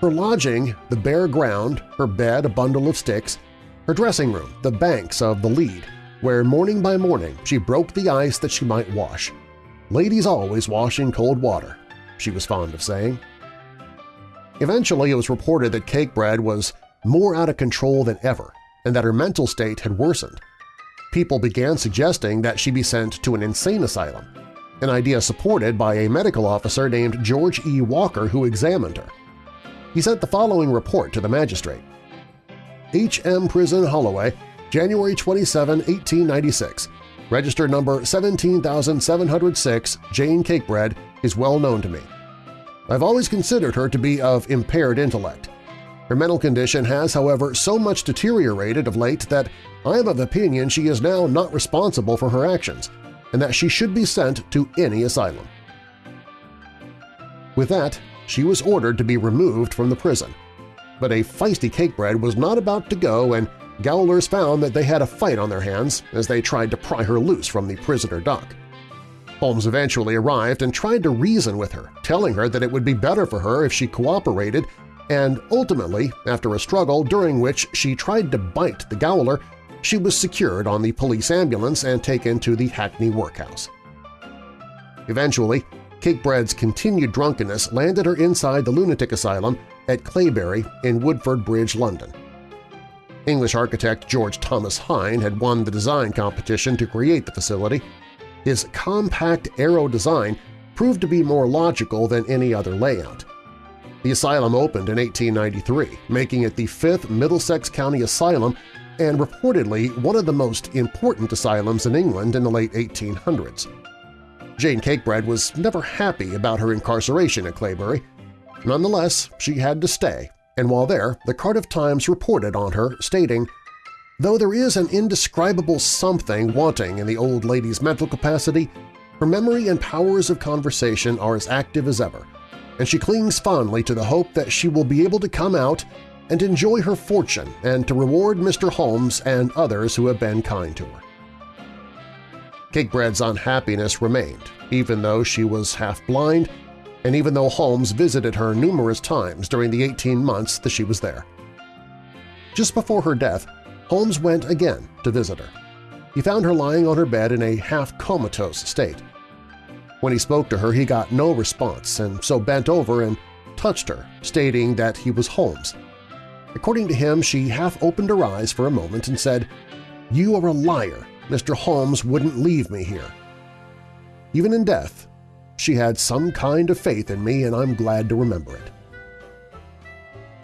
her lodging, the bare ground, her bed a bundle of sticks, her dressing room, the banks of the Lea, where morning by morning she broke the ice that she might wash. Ladies always wash in cold water, she was fond of saying. Eventually it was reported that Cakebread was more out of control than ever and that her mental state had worsened. People began suggesting that she be sent to an insane asylum, an idea supported by a medical officer named George E. Walker who examined her. He sent the following report to the magistrate. H.M. Prison, Holloway, January 27, 1896. Register number 17706, Jane Cakebread, is well known to me. I've always considered her to be of impaired intellect. Her mental condition has, however, so much deteriorated of late that I am of opinion she is now not responsible for her actions, and that she should be sent to any asylum. With that, she was ordered to be removed from the prison. But a feisty cakebread was not about to go and Gowlers found that they had a fight on their hands as they tried to pry her loose from the prisoner dock. Holmes eventually arrived and tried to reason with her, telling her that it would be better for her if she cooperated, and ultimately, after a struggle during which she tried to bite the Gowler, she was secured on the police ambulance and taken to the Hackney workhouse. Eventually, Cakebread's continued drunkenness landed her inside the lunatic asylum at Claybury in Woodford Bridge, London. English architect George Thomas Hine had won the design competition to create the facility. His compact arrow design proved to be more logical than any other layout. The asylum opened in 1893, making it the fifth Middlesex County asylum and reportedly one of the most important asylums in England in the late 1800s. Jane Cakebread was never happy about her incarceration at Claybury. Nonetheless, she had to stay and while there, the Cardiff Times reported on her, stating, Though there is an indescribable something wanting in the old lady's mental capacity, her memory and powers of conversation are as active as ever, and she clings fondly to the hope that she will be able to come out and enjoy her fortune and to reward Mr. Holmes and others who have been kind to her. Cakebread's unhappiness remained, even though she was half-blind and even though Holmes visited her numerous times during the 18 months that she was there. Just before her death, Holmes went again to visit her. He found her lying on her bed in a half-comatose state. When he spoke to her, he got no response and so bent over and touched her, stating that he was Holmes. According to him, she half opened her eyes for a moment and said, "'You are a liar. Mr. Holmes wouldn't leave me here.' Even in death, she had some kind of faith in me and I'm glad to remember it.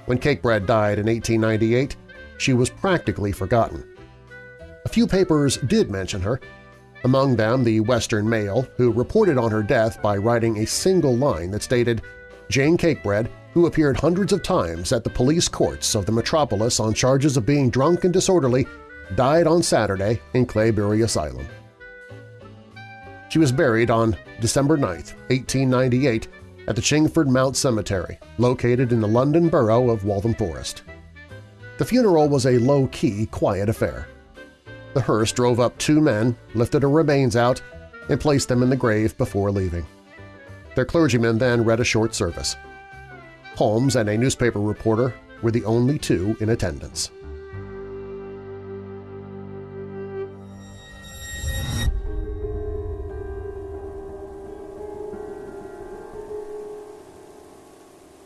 When Cakebread died in 1898, she was practically forgotten. A few papers did mention her, among them the Western Mail, who reported on her death by writing a single line that stated, Jane Cakebread, who appeared hundreds of times at the police courts of the metropolis on charges of being drunk and disorderly, died on Saturday in Claybury Asylum. She was buried on December 9, 1898, at the Chingford Mount Cemetery, located in the London borough of Waltham Forest. The funeral was a low-key, quiet affair. The hearse drove up two men, lifted her remains out, and placed them in the grave before leaving. Their clergyman then read a short service. Holmes and a newspaper reporter were the only two in attendance.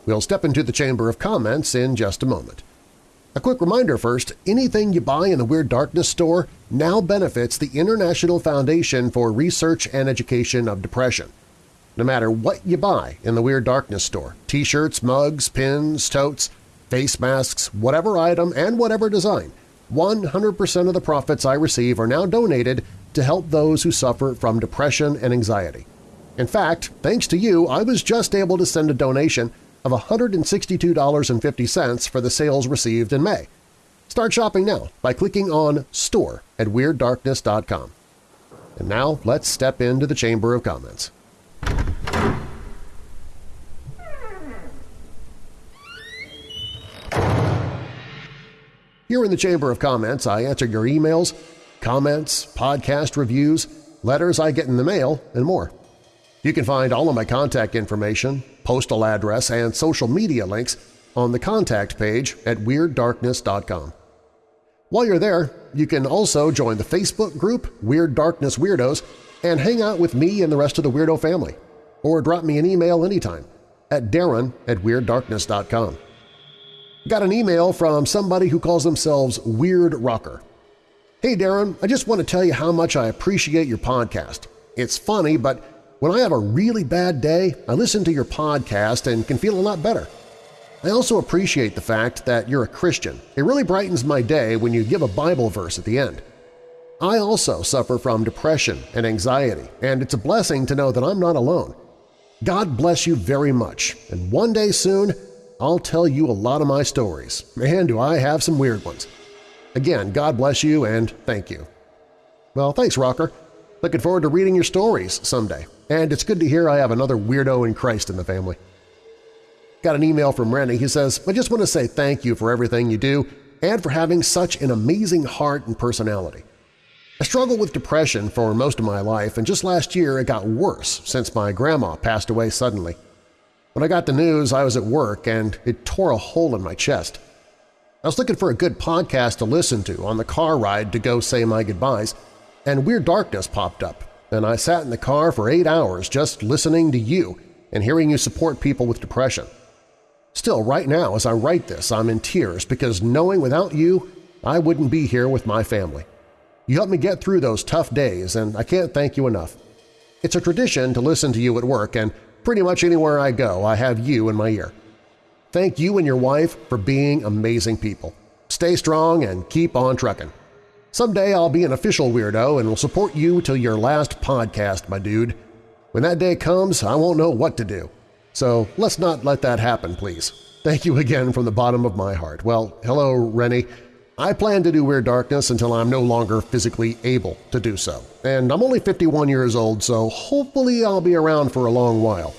We'll step into the Chamber of Comments in just a moment. A quick reminder first, anything you buy in the Weird Darkness store now benefits the International Foundation for Research and Education of Depression. No matter what you buy in the Weird Darkness store – t-shirts, mugs, pins, totes, face masks, whatever item and whatever design – 100% of the profits I receive are now donated to help those who suffer from depression and anxiety. In fact, thanks to you, I was just able to send a donation of $162.50 for the sales received in May. Start shopping now by clicking on Store at WeirdDarkness.com. And now let's step into the Chamber of Comments. Here in the Chamber of Comments, I answer your emails, comments, podcast reviews, letters I get in the mail, and more. You can find all of my contact information, postal address, and social media links on the contact page at WeirdDarkness.com. While you're there, you can also join the Facebook group Weird Darkness Weirdos and hang out with me and the rest of the Weirdo family, or drop me an email anytime at darren at WeirdDarkness.com. Got an email from somebody who calls themselves Weird Rocker. Hey Darren, I just want to tell you how much I appreciate your podcast. It's funny, but when I have a really bad day, I listen to your podcast and can feel a lot better. I also appreciate the fact that you're a Christian. It really brightens my day when you give a Bible verse at the end. I also suffer from depression and anxiety, and it's a blessing to know that I'm not alone. God bless you very much, and one day soon I'll tell you a lot of my stories, and do I have some weird ones. Again, God bless you and thank you. Well, thanks, Rocker. Looking forward to reading your stories someday, and it's good to hear I have another weirdo in Christ in the family. Got an email from Rennie. He says, I just want to say thank you for everything you do and for having such an amazing heart and personality. I struggled with depression for most of my life, and just last year it got worse since my grandma passed away suddenly. When I got the news, I was at work, and it tore a hole in my chest. I was looking for a good podcast to listen to on the car ride to go say my goodbyes, and Weird Darkness popped up, and I sat in the car for eight hours just listening to you and hearing you support people with depression. Still, right now, as I write this, I'm in tears because knowing without you, I wouldn't be here with my family. You helped me get through those tough days, and I can't thank you enough. It's a tradition to listen to you at work, and pretty much anywhere I go I have you in my ear. Thank you and your wife for being amazing people. Stay strong and keep on trucking. Someday I'll be an official weirdo and will support you till your last podcast, my dude. When that day comes, I won't know what to do. So let's not let that happen, please. Thank you again from the bottom of my heart. Well, hello, Rennie. I plan to do Weird Darkness until I'm no longer physically able to do so. And I'm only 51 years old, so hopefully I'll be around for a long while.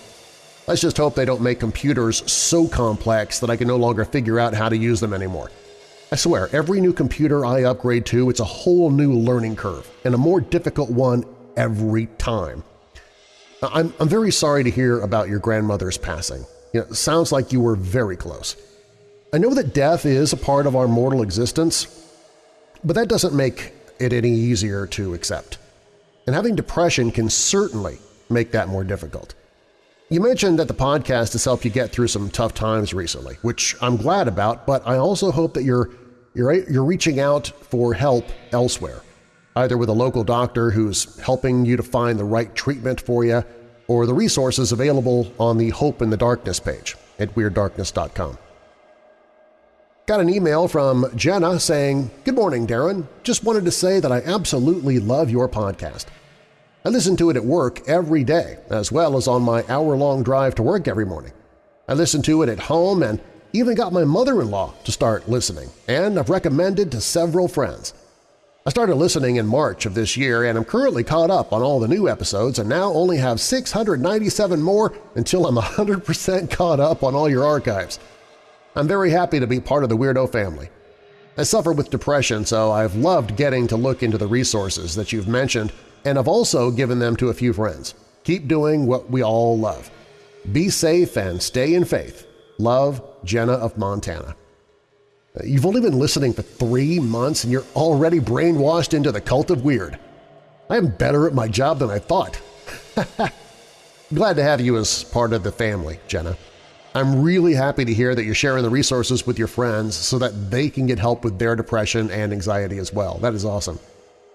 Let's just hope they don't make computers so complex that I can no longer figure out how to use them anymore. I swear, every new computer I upgrade to, it's a whole new learning curve, and a more difficult one every time. I'm, I'm very sorry to hear about your grandmother's passing. You know, it sounds like you were very close. I know that death is a part of our mortal existence, but that doesn't make it any easier to accept. And having depression can certainly make that more difficult. You mentioned that the podcast has helped you get through some tough times recently, which I'm glad about, but I also hope that you're, you're, you're reaching out for help elsewhere either with a local doctor who's helping you to find the right treatment for you or the resources available on the Hope in the Darkness page at WeirdDarkness.com. Got an email from Jenna saying, Good morning, Darren. Just wanted to say that I absolutely love your podcast. I listen to it at work every day, as well as on my hour-long drive to work every morning. I listen to it at home and even got my mother-in-law to start listening, and I've recommended to several friends. I started listening in March of this year and I'm currently caught up on all the new episodes and now only have 697 more until I'm 100% caught up on all your archives. I'm very happy to be part of the Weirdo family. I suffer with depression, so I've loved getting to look into the resources that you've mentioned and I've also given them to a few friends. Keep doing what we all love. Be safe and stay in faith. Love, Jenna of Montana. You've only been listening for three months and you're already brainwashed into the cult of weird. I am better at my job than I thought. Glad to have you as part of the family, Jenna. I'm really happy to hear that you're sharing the resources with your friends so that they can get help with their depression and anxiety as well. That is awesome.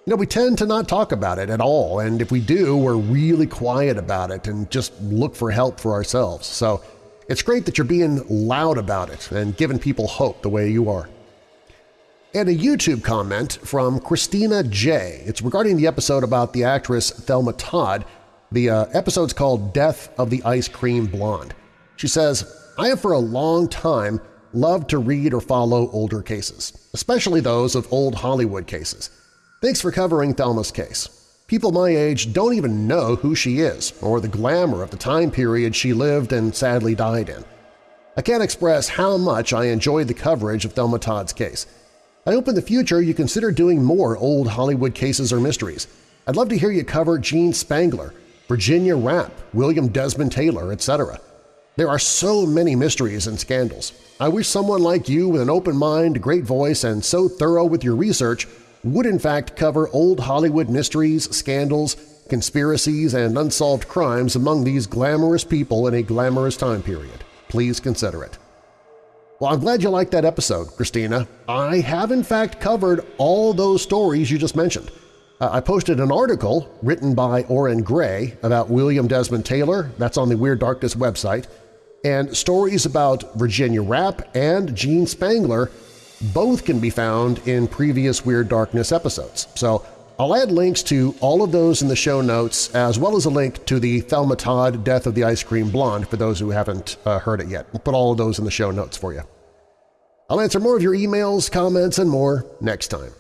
You know, we tend to not talk about it at all, and if we do, we're really quiet about it and just look for help for ourselves. So it's great that you're being loud about it and giving people hope the way you are. And a YouTube comment from Christina J. It's regarding the episode about the actress Thelma Todd. The uh, episode's called Death of the Ice Cream Blonde. She says, I have for a long time loved to read or follow older cases, especially those of old Hollywood cases. Thanks for covering Thelma's case. People my age don't even know who she is or the glamour of the time period she lived and sadly died in. I can't express how much I enjoyed the coverage of Thelma Todd's case. I hope in the future you consider doing more old Hollywood cases or mysteries. I'd love to hear you cover Jean Spangler, Virginia Rappe, William Desmond Taylor, etc. There are so many mysteries and scandals. I wish someone like you with an open mind, great voice, and so thorough with your research would in fact cover old Hollywood mysteries, scandals, conspiracies, and unsolved crimes among these glamorous people in a glamorous time period. Please consider it. Well, I'm glad you liked that episode, Christina. I have in fact covered all those stories you just mentioned. Uh, I posted an article written by Orrin Grey about William Desmond Taylor, that's on the Weird Darkness website, and stories about Virginia Rappe and Jean Spangler both can be found in previous Weird Darkness episodes. So I'll add links to all of those in the show notes as well as a link to the Thelma Todd Death of the Ice Cream Blonde for those who haven't uh, heard it yet. We'll put all of those in the show notes for you. I'll answer more of your emails, comments, and more next time.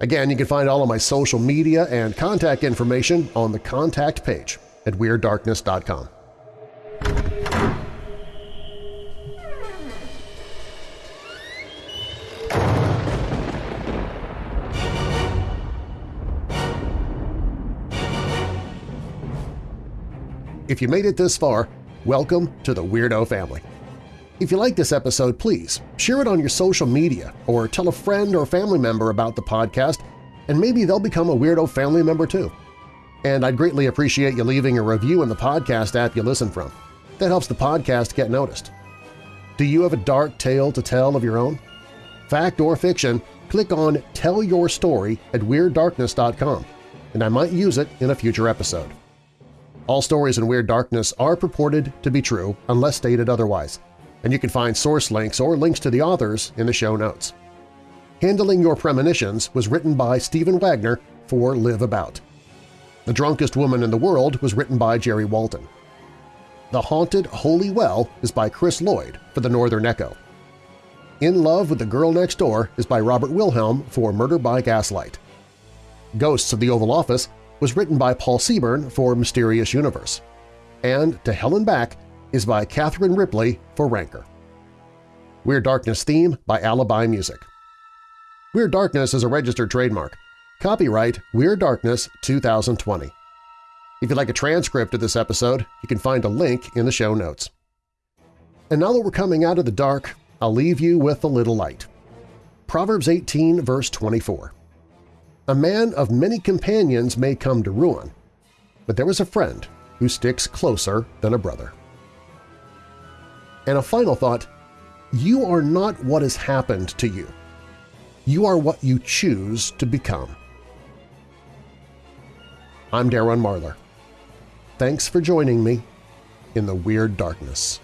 Again, you can find all of my social media and contact information on the contact page at WeirdDarkness.com. If you made it this far, welcome to the Weirdo family. If you like this episode, please share it on your social media or tell a friend or family member about the podcast and maybe they'll become a Weirdo family member too. And I'd greatly appreciate you leaving a review in the podcast app you listen from. That helps the podcast get noticed. Do you have a dark tale to tell of your own? Fact or fiction, click on Tell Your Story at WeirdDarkness.com, and I might use it in a future episode. All stories in Weird Darkness are purported to be true unless stated otherwise, and you can find source links or links to the authors in the show notes. Handling Your Premonitions was written by Stephen Wagner for LiveAbout. The Drunkest Woman in the World was written by Jerry Walton. The Haunted Holy Well is by Chris Lloyd for the Northern Echo. In Love with the Girl Next Door is by Robert Wilhelm for Murder by Gaslight. Ghosts of the Oval Office was written by Paul Seaburn for Mysterious Universe, and To Hell and Back is by Catherine Ripley for Ranker. Weird Darkness theme by Alibi Music. Weird Darkness is a registered trademark. Copyright Weird Darkness 2020. If you'd like a transcript of this episode, you can find a link in the show notes. And now that we're coming out of the dark, I'll leave you with a little light. Proverbs 18 verse 24. A man of many companions may come to ruin, but there is a friend who sticks closer than a brother. And a final thought, you are not what has happened to you. You are what you choose to become. I'm Darren Marlar. Thanks for joining me in the Weird Darkness.